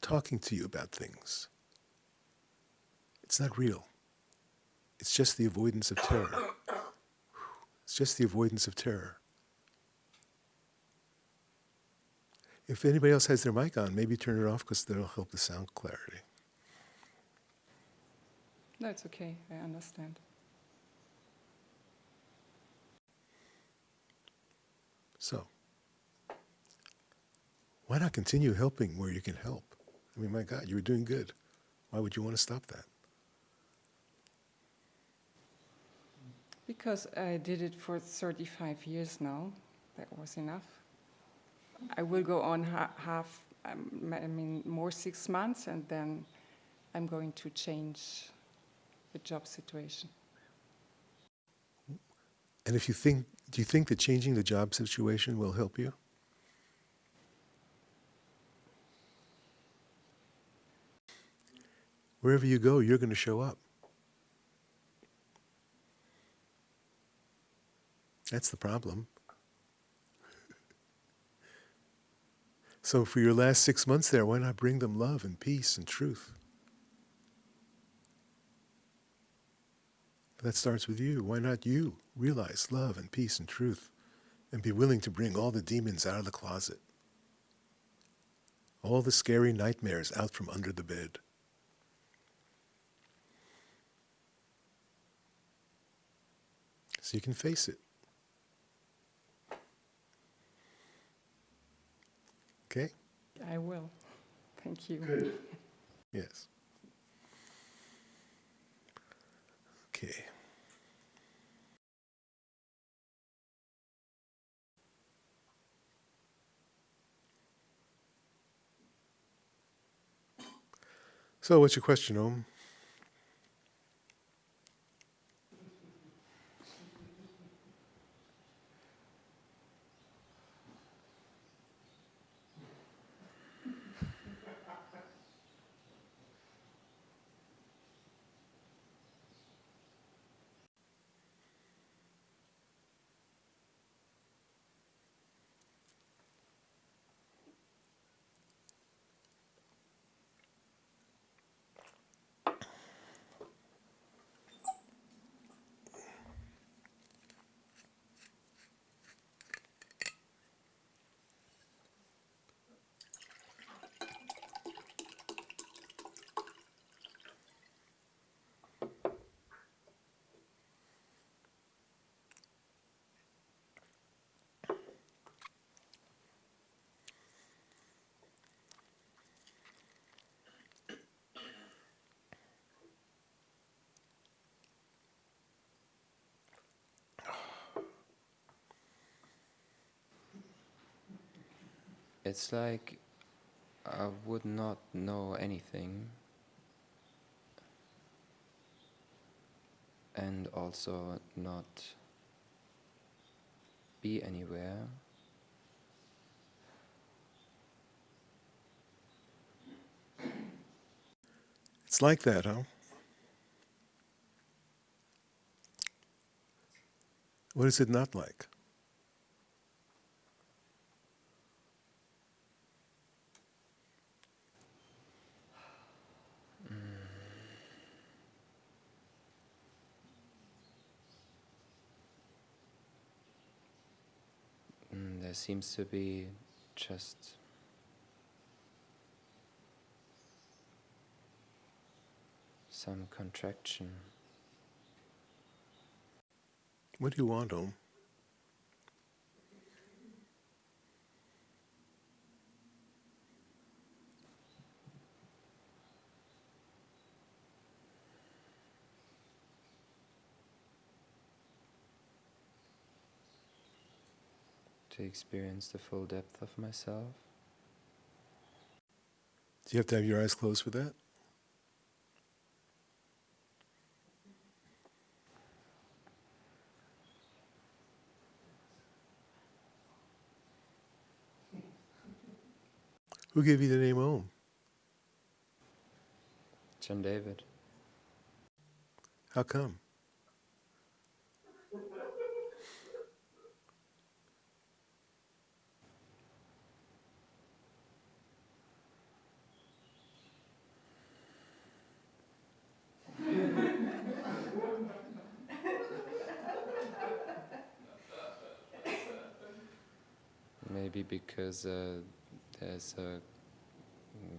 talking to you about things. It's not real. It's just the avoidance of terror. It's just the avoidance of terror. If anybody else has their mic on, maybe turn it off because that'll help the sound clarity. No, it's okay. I understand. So, why not continue helping where you can help? I mean, my God, you were doing good. Why would you want to stop that? Because I did it for 35 years now. That was enough. I will go on ha- half, um, I mean, more six months, and then I'm going to change the job situation. And if you think, do you think that changing the job situation will help you? Wherever you go, you're going to show up. That's the problem. So, for your last six months there, why not bring them love and peace and truth? That starts with you. Why not you realize love and peace and truth and be willing to bring all the demons out of the closet? All the scary nightmares out from under the bed. So you can face it. Okay? I will. Thank you. Good. Yes. Okay. So, what's your question, Om? It's like I would not know anything. And also not be anywhere. It's like that, huh? What is it not like? Mm, there seems to be just some contraction. What do you want, Om? To experience the full depth of myself. Do you have to have your eyes closed for that? Who gave you the name Om? John David. How come? Maybe because uh, there's a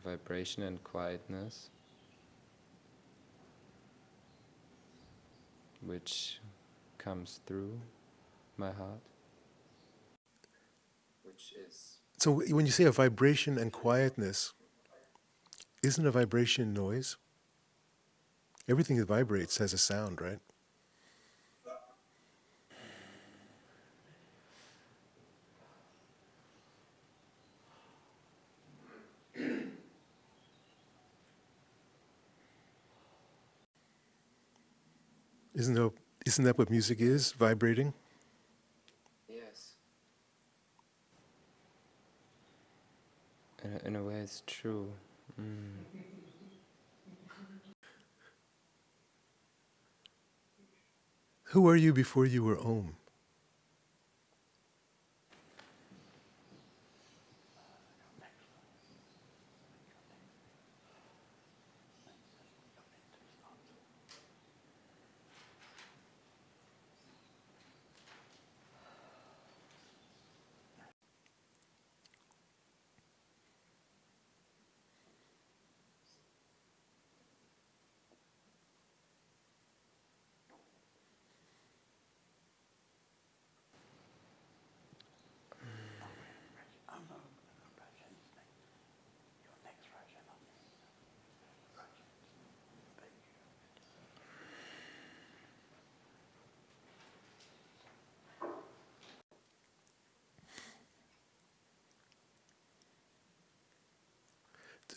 vibration and quietness which comes through my heart. Which is So when you say a vibration and quietness, isn't a vibration noise? Everything that vibrates has a sound, right? Isn't that, isn't that what music is? Vibrating? Yes. In a, in a way, it's true. Mm. Who were you before you were Om?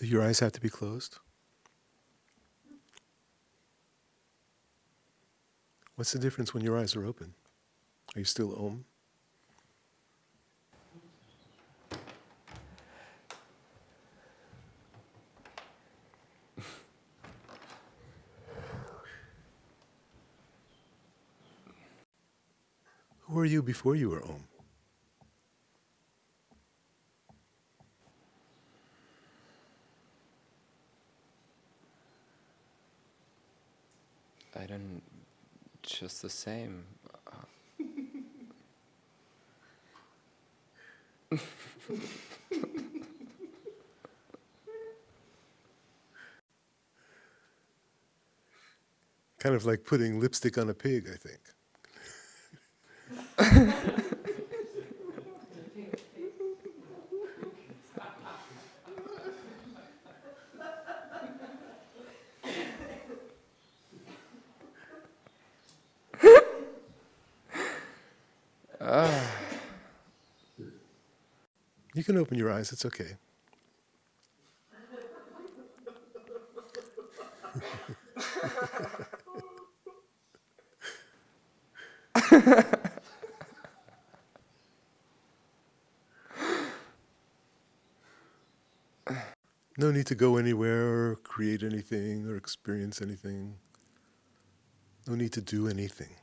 Your eyes have to be closed? What's the difference when your eyes are open? Are you still Om? Who were you before you were Om? I don't. Just the same. Kind of like putting lipstick on a pig, I think. Can open your eyes, it's okay. no need to go anywhere or create anything or experience anything. No need to do anything.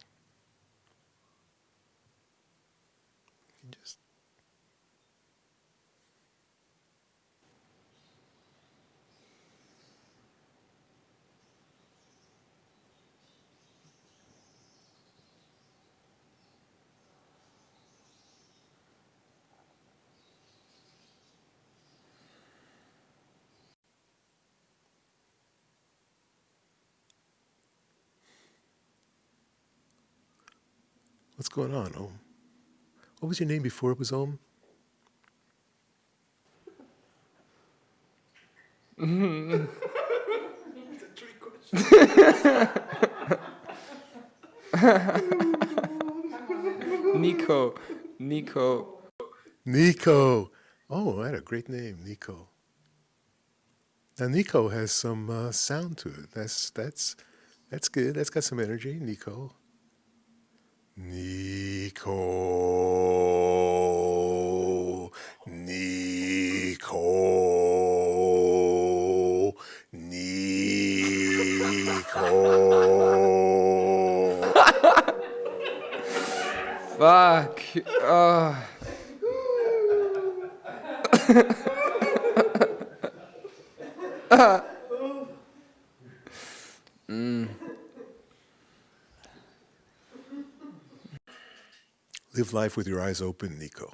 Going on, Om? What was your name before it was Om? Nico, Nico. Nico. Oh, I had a great name, Nico. Now Nico has some uh, sound to it. That's that's that's good. That's got some energy, Nico. Nico. Nico. Nico. Fuck. Oh. mm. Live life with your eyes open, Nico.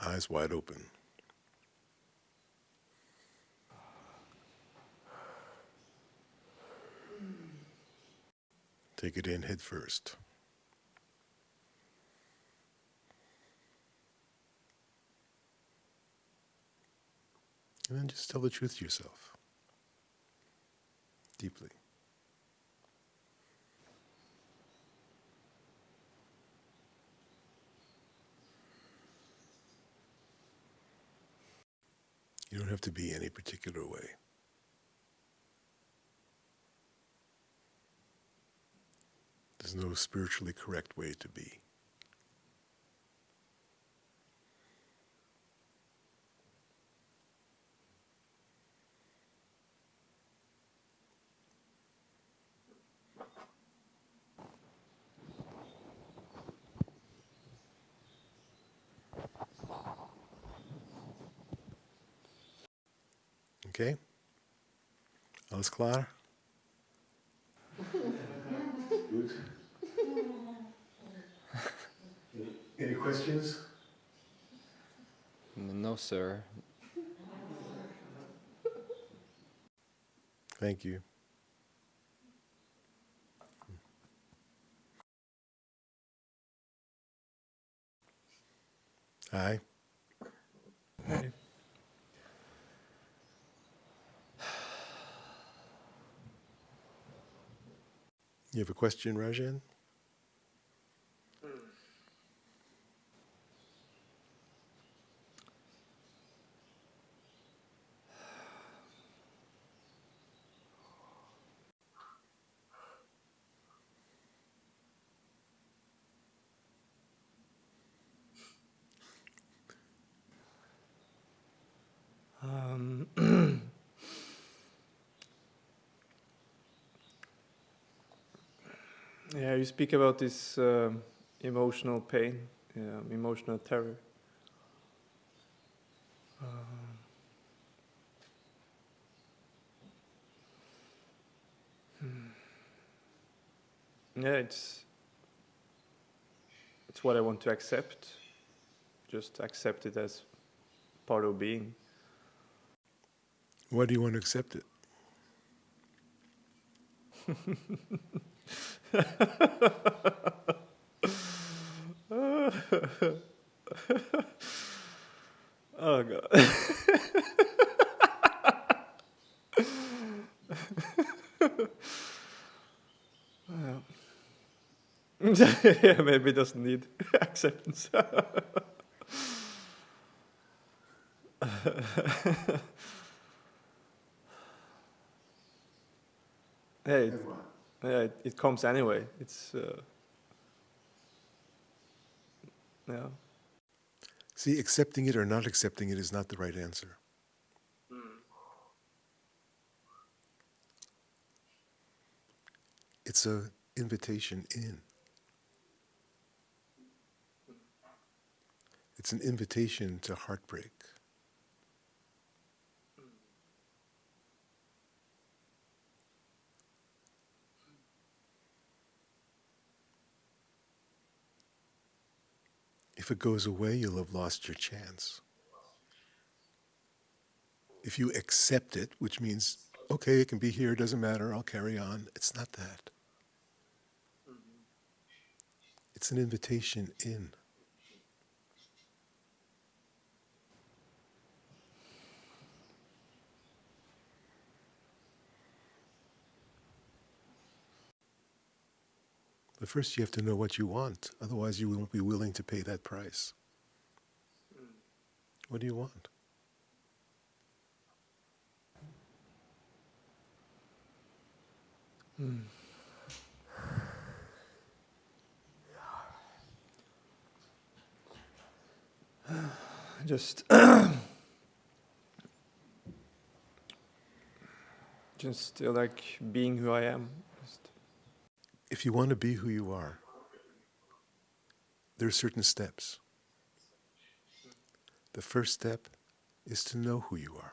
Eyes wide open. Take it in head first. And then just tell the truth to yourself. Deeply. You don't have to be any particular way. There's no spiritually correct way to be. Okay? Alles klaar? Good. Any questions? No, sir. Thank you. Hi. Hi. You have a question, Rajan? Yeah, you speak about this um, emotional pain, um, emotional terror. Um, hmm. Yeah, it's it's what I want to accept. Just accept it as part of being. Why do you want to accept it? oh god. Yeah, maybe it doesn't need acceptance. hey, it, yeah, it, it comes anyway. It's uh, yeah. See, accepting it or not accepting it is not the right answer. It's a invitation in. It's an invitation to heartbreak. If it goes away, you'll have lost your chance. If you accept it, which means, okay, it can be here, doesn't matter, I'll carry on, it's not that. It's an invitation in. But first, you have to know what you want. Otherwise, you won't be willing to pay that price. What do you want? just just uh, like being who I am. If you want to be who you are, there are certain steps. The first step is to know who you are.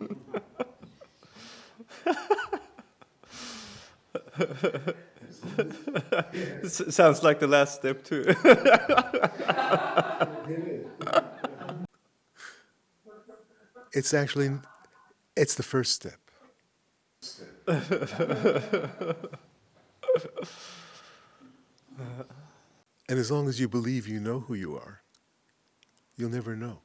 Sounds like the last step too. It's actually it's the first step. And as long as you believe you know who you are, you'll never know.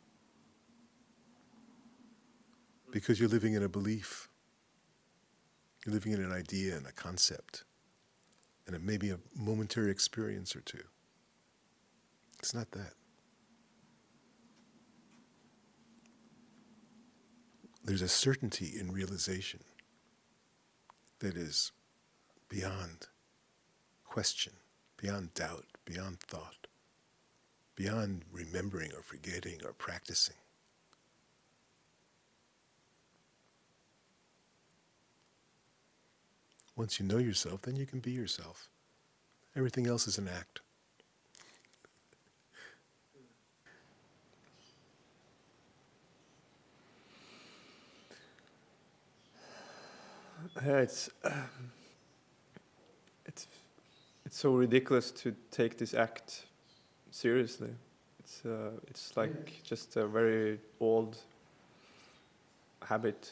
Because you're living in a belief. You're living in an idea and a concept. And it may be a momentary experience or two. It's not that. there's a certainty in realization that is beyond question, beyond doubt, beyond thought, beyond remembering or forgetting or practicing. Once you know yourself, then you can be yourself. Everything else is an act. Yeah, it's um, it's it's so ridiculous to take this act seriously. It's uh, it's like just a very old habit.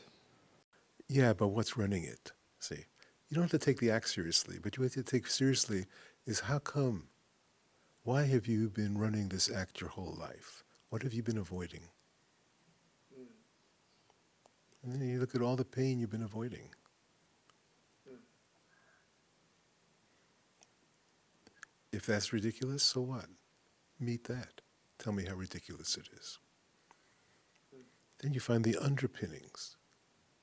Yeah, but what's running it? See, you don't have to take the act seriously, but you have to take seriously is how come? Why have you been running this act your whole life? What have you been avoiding? And then you look at all the pain you've been avoiding. If that's ridiculous, so what? Meet that. Tell me how ridiculous it is. Then you find the underpinnings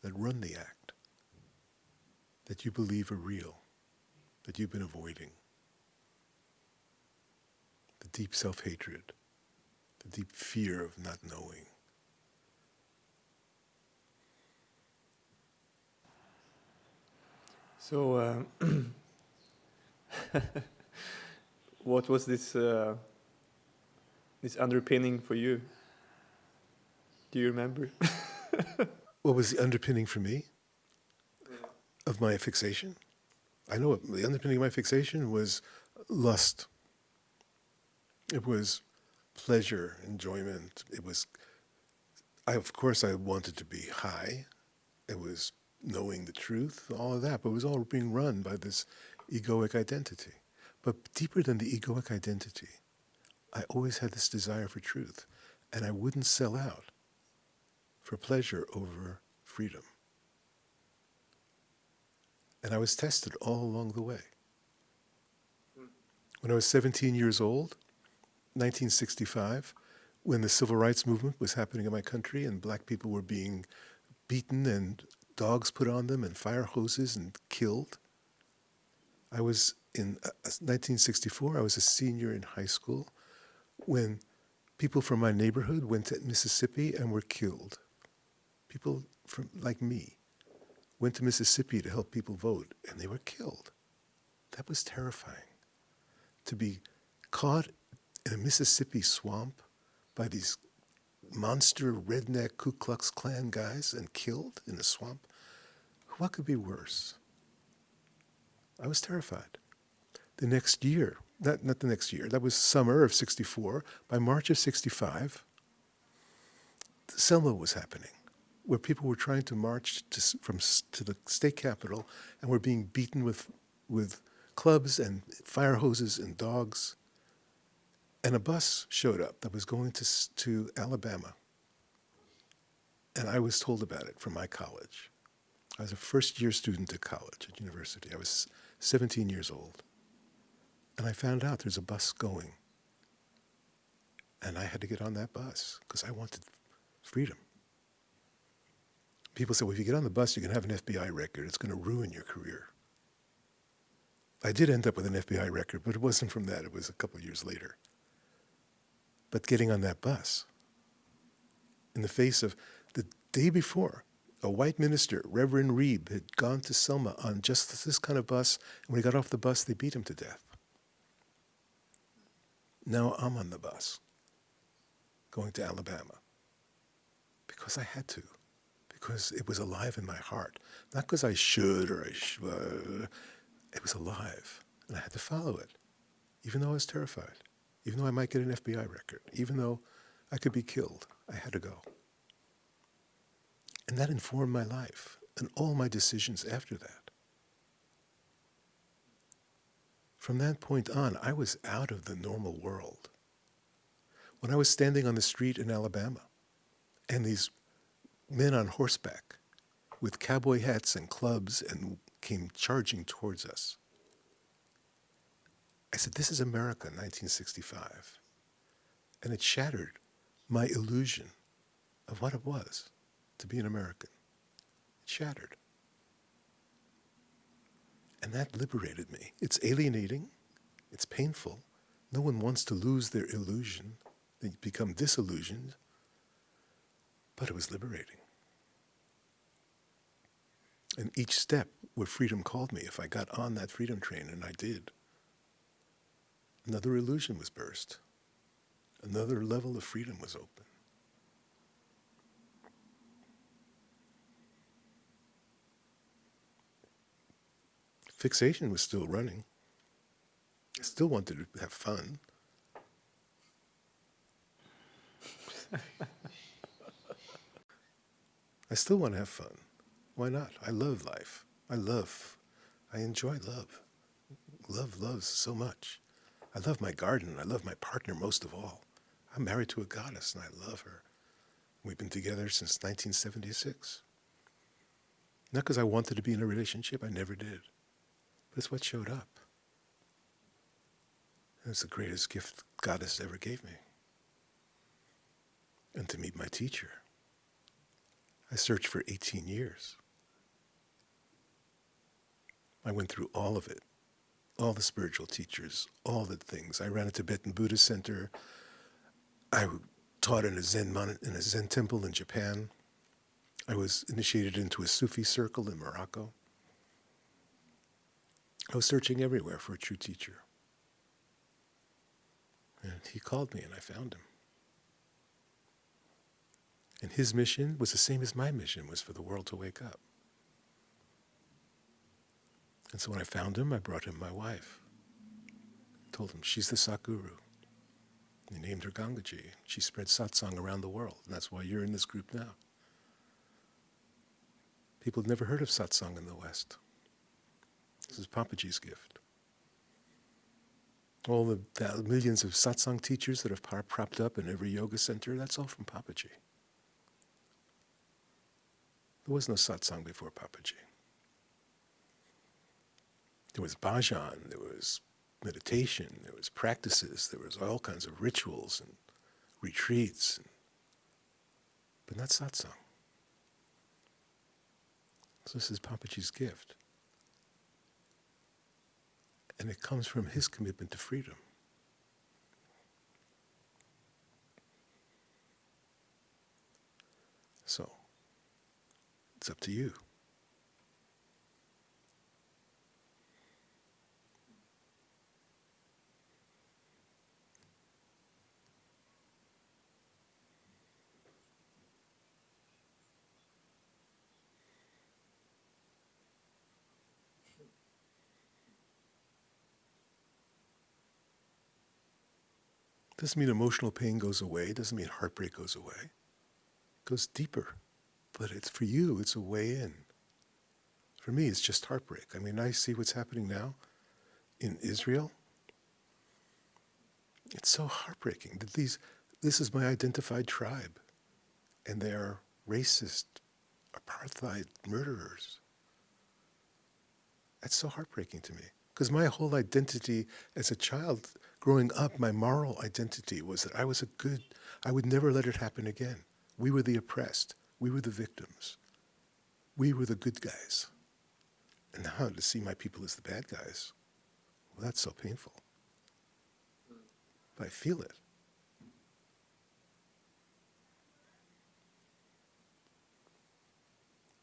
that run the act, that you believe are real, that you've been avoiding. The deep self hatred, the deep fear of not knowing. So, um, what was this uh, this underpinning for you? Do you remember? What was the underpinning for me of my fixation? I know the underpinning of my fixation was lust. It was pleasure, enjoyment. It was, I, of course, I wanted to be high. It was knowing the truth, all of that, but it was all being run by this egoic identity. But deeper than the egoic identity, I always had this desire for truth, and I wouldn't sell out for pleasure over freedom. And I was tested all along the way. When I was 17 years old, 1965, when the civil rights movement was happening in my country and black people were being beaten and dogs put on them and fire hoses and killed, I was in uh, 1964, I was a senior in high school when people from my neighborhood went to Mississippi and were killed. People from like me went to Mississippi to help people vote and they were killed. That was terrifying. To be caught in a Mississippi swamp by these monster redneck Ku Klux Klan guys and killed in a swamp. What could be worse? I was terrified. The next year, not, not the next year, that was summer of 64. By March of 65, Selma was happening, where people were trying to march to, from to the state capitol and were being beaten with, with clubs and fire hoses and dogs. And a bus showed up that was going to, to Alabama. And I was told about it from my college. I was a first year student at college, at university. I was 17 years old. And I found out there's a bus going. And I had to get on that bus because I wanted freedom. People said, well, if you get on the bus, you can have an FBI record. It's going to ruin your career. I did end up with an FBI record, but it wasn't from that. It was a couple of years later. But getting on that bus, in the face of the day before, a white minister, Reverend Reeb, had gone to Selma on just this kind of bus, and when he got off the bus, they beat him to death. Now I'm on the bus, going to Alabama, because I had to, because it was alive in my heart. Not because I should or I sh- uh, it was alive, and I had to follow it, even though I was terrified, even though I might get an FBI record, even though I could be killed. I had to go. And that informed my life and all my decisions after that. From that point on, I was out of the normal world. When I was standing on the street in Alabama, and these men on horseback with cowboy hats and clubs and came charging towards us, I said, This is America, 1965. And it shattered my illusion of what it was to be an American. It shattered. And that liberated me. It's alienating, it's painful. No one wants to lose their illusion, they become disillusioned, but it was liberating. And each step where freedom called me, if I got on that freedom train, and I did, another illusion was burst. Another level of freedom was open. Fixation was still running. I still wanted to have fun. I still want to have fun. Why not? I love life. I love, I enjoy love. Love loves so much. I love my garden. I love my partner most of all. I'm married to a goddess and I love her. We've been together since 1976. Not because I wanted to be in a relationship, I never did. It's what showed up. It's the greatest gift goddess ever gave me. And to meet my teacher. I searched for 18 years. I went through all of it, all the spiritual teachers, all the things. I ran a Tibetan Buddhist center. I taught in a Zen mon- in a Zen temple in Japan. I was initiated into a Sufi circle in Morocco. I was searching everywhere for a true teacher. And he called me and I found him. And his mission was the same as my mission was for the world to wake up. And so when I found him, I brought him my wife. told him she's the Sakuru. He named her Gangaji. She spread satsang around the world, and that's why you're in this group now. People had never heard of satsang in the West. This is Papaji's gift. All the millions of satsang teachers that have propped up in every yoga center, that's all from Papaji. There was no satsang before Papaji. There was bhajan, there was meditation, there was practices, there was all kinds of rituals and retreats, and, but not satsang. So this is Papaji's gift. And it comes from his commitment to freedom. So, it's up to you. Doesn't mean emotional pain goes away, doesn't mean heartbreak goes away. It goes deeper. But it's for you, it's a way in. For me, it's just heartbreak. I mean, I see what's happening now in Israel. It's so heartbreaking that these this is my identified tribe. And they're racist, apartheid murderers. That's so heartbreaking to me. Because my whole identity as a child growing up, my moral identity was that I was a good, I would never let it happen again. We were the oppressed. We were the victims. We were the good guys. And now to see my people as the bad guys, well, that's so painful. But I feel it.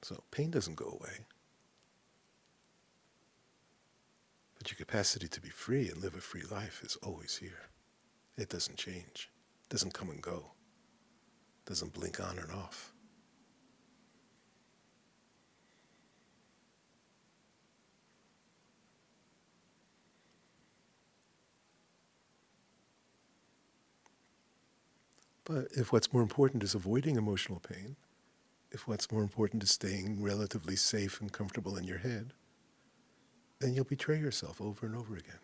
So pain doesn't go away. But your capacity to be free and live a free life is always here. It doesn't change. It doesn't come and go. It doesn't blink on and off. But if what's more important is avoiding emotional pain, if what's more important is staying relatively safe and comfortable in your head, then you'll betray yourself over and over again.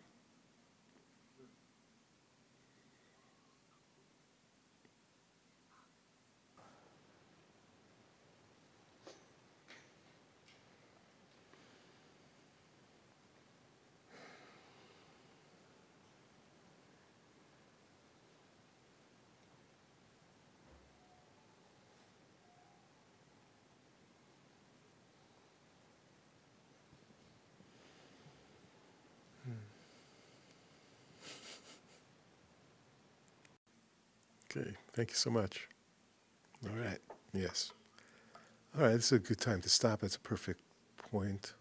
Okay, thank you so much. All right, yes. All right, this is a good time to stop. It's a perfect point.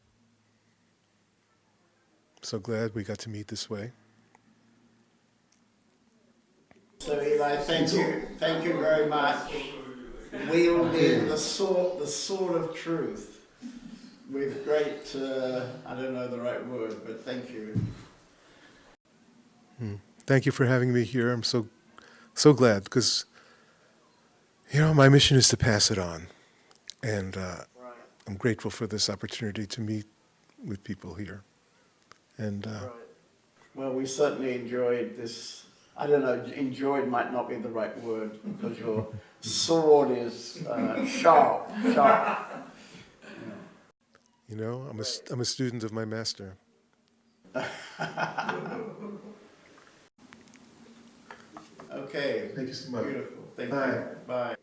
So glad we got to meet this way. So Eli, thank you, thank you very much. Wielding the sword, the sword of truth, with great, uh, I don't know the right word, but thank you. Hmm. Thank you for having me here. I'm so, so glad because, you know, my mission is to pass it on. And uh, I'm grateful for this opportunity to meet with people here. And uh, Well, we certainly enjoyed this. I don't know, enjoyed might not be the right word because your sword is uh, sharp, sharp. You know, I'm a, I'm a student of my master. Okay. Thank you so much. Beautiful. Thank Bye. you. Bye.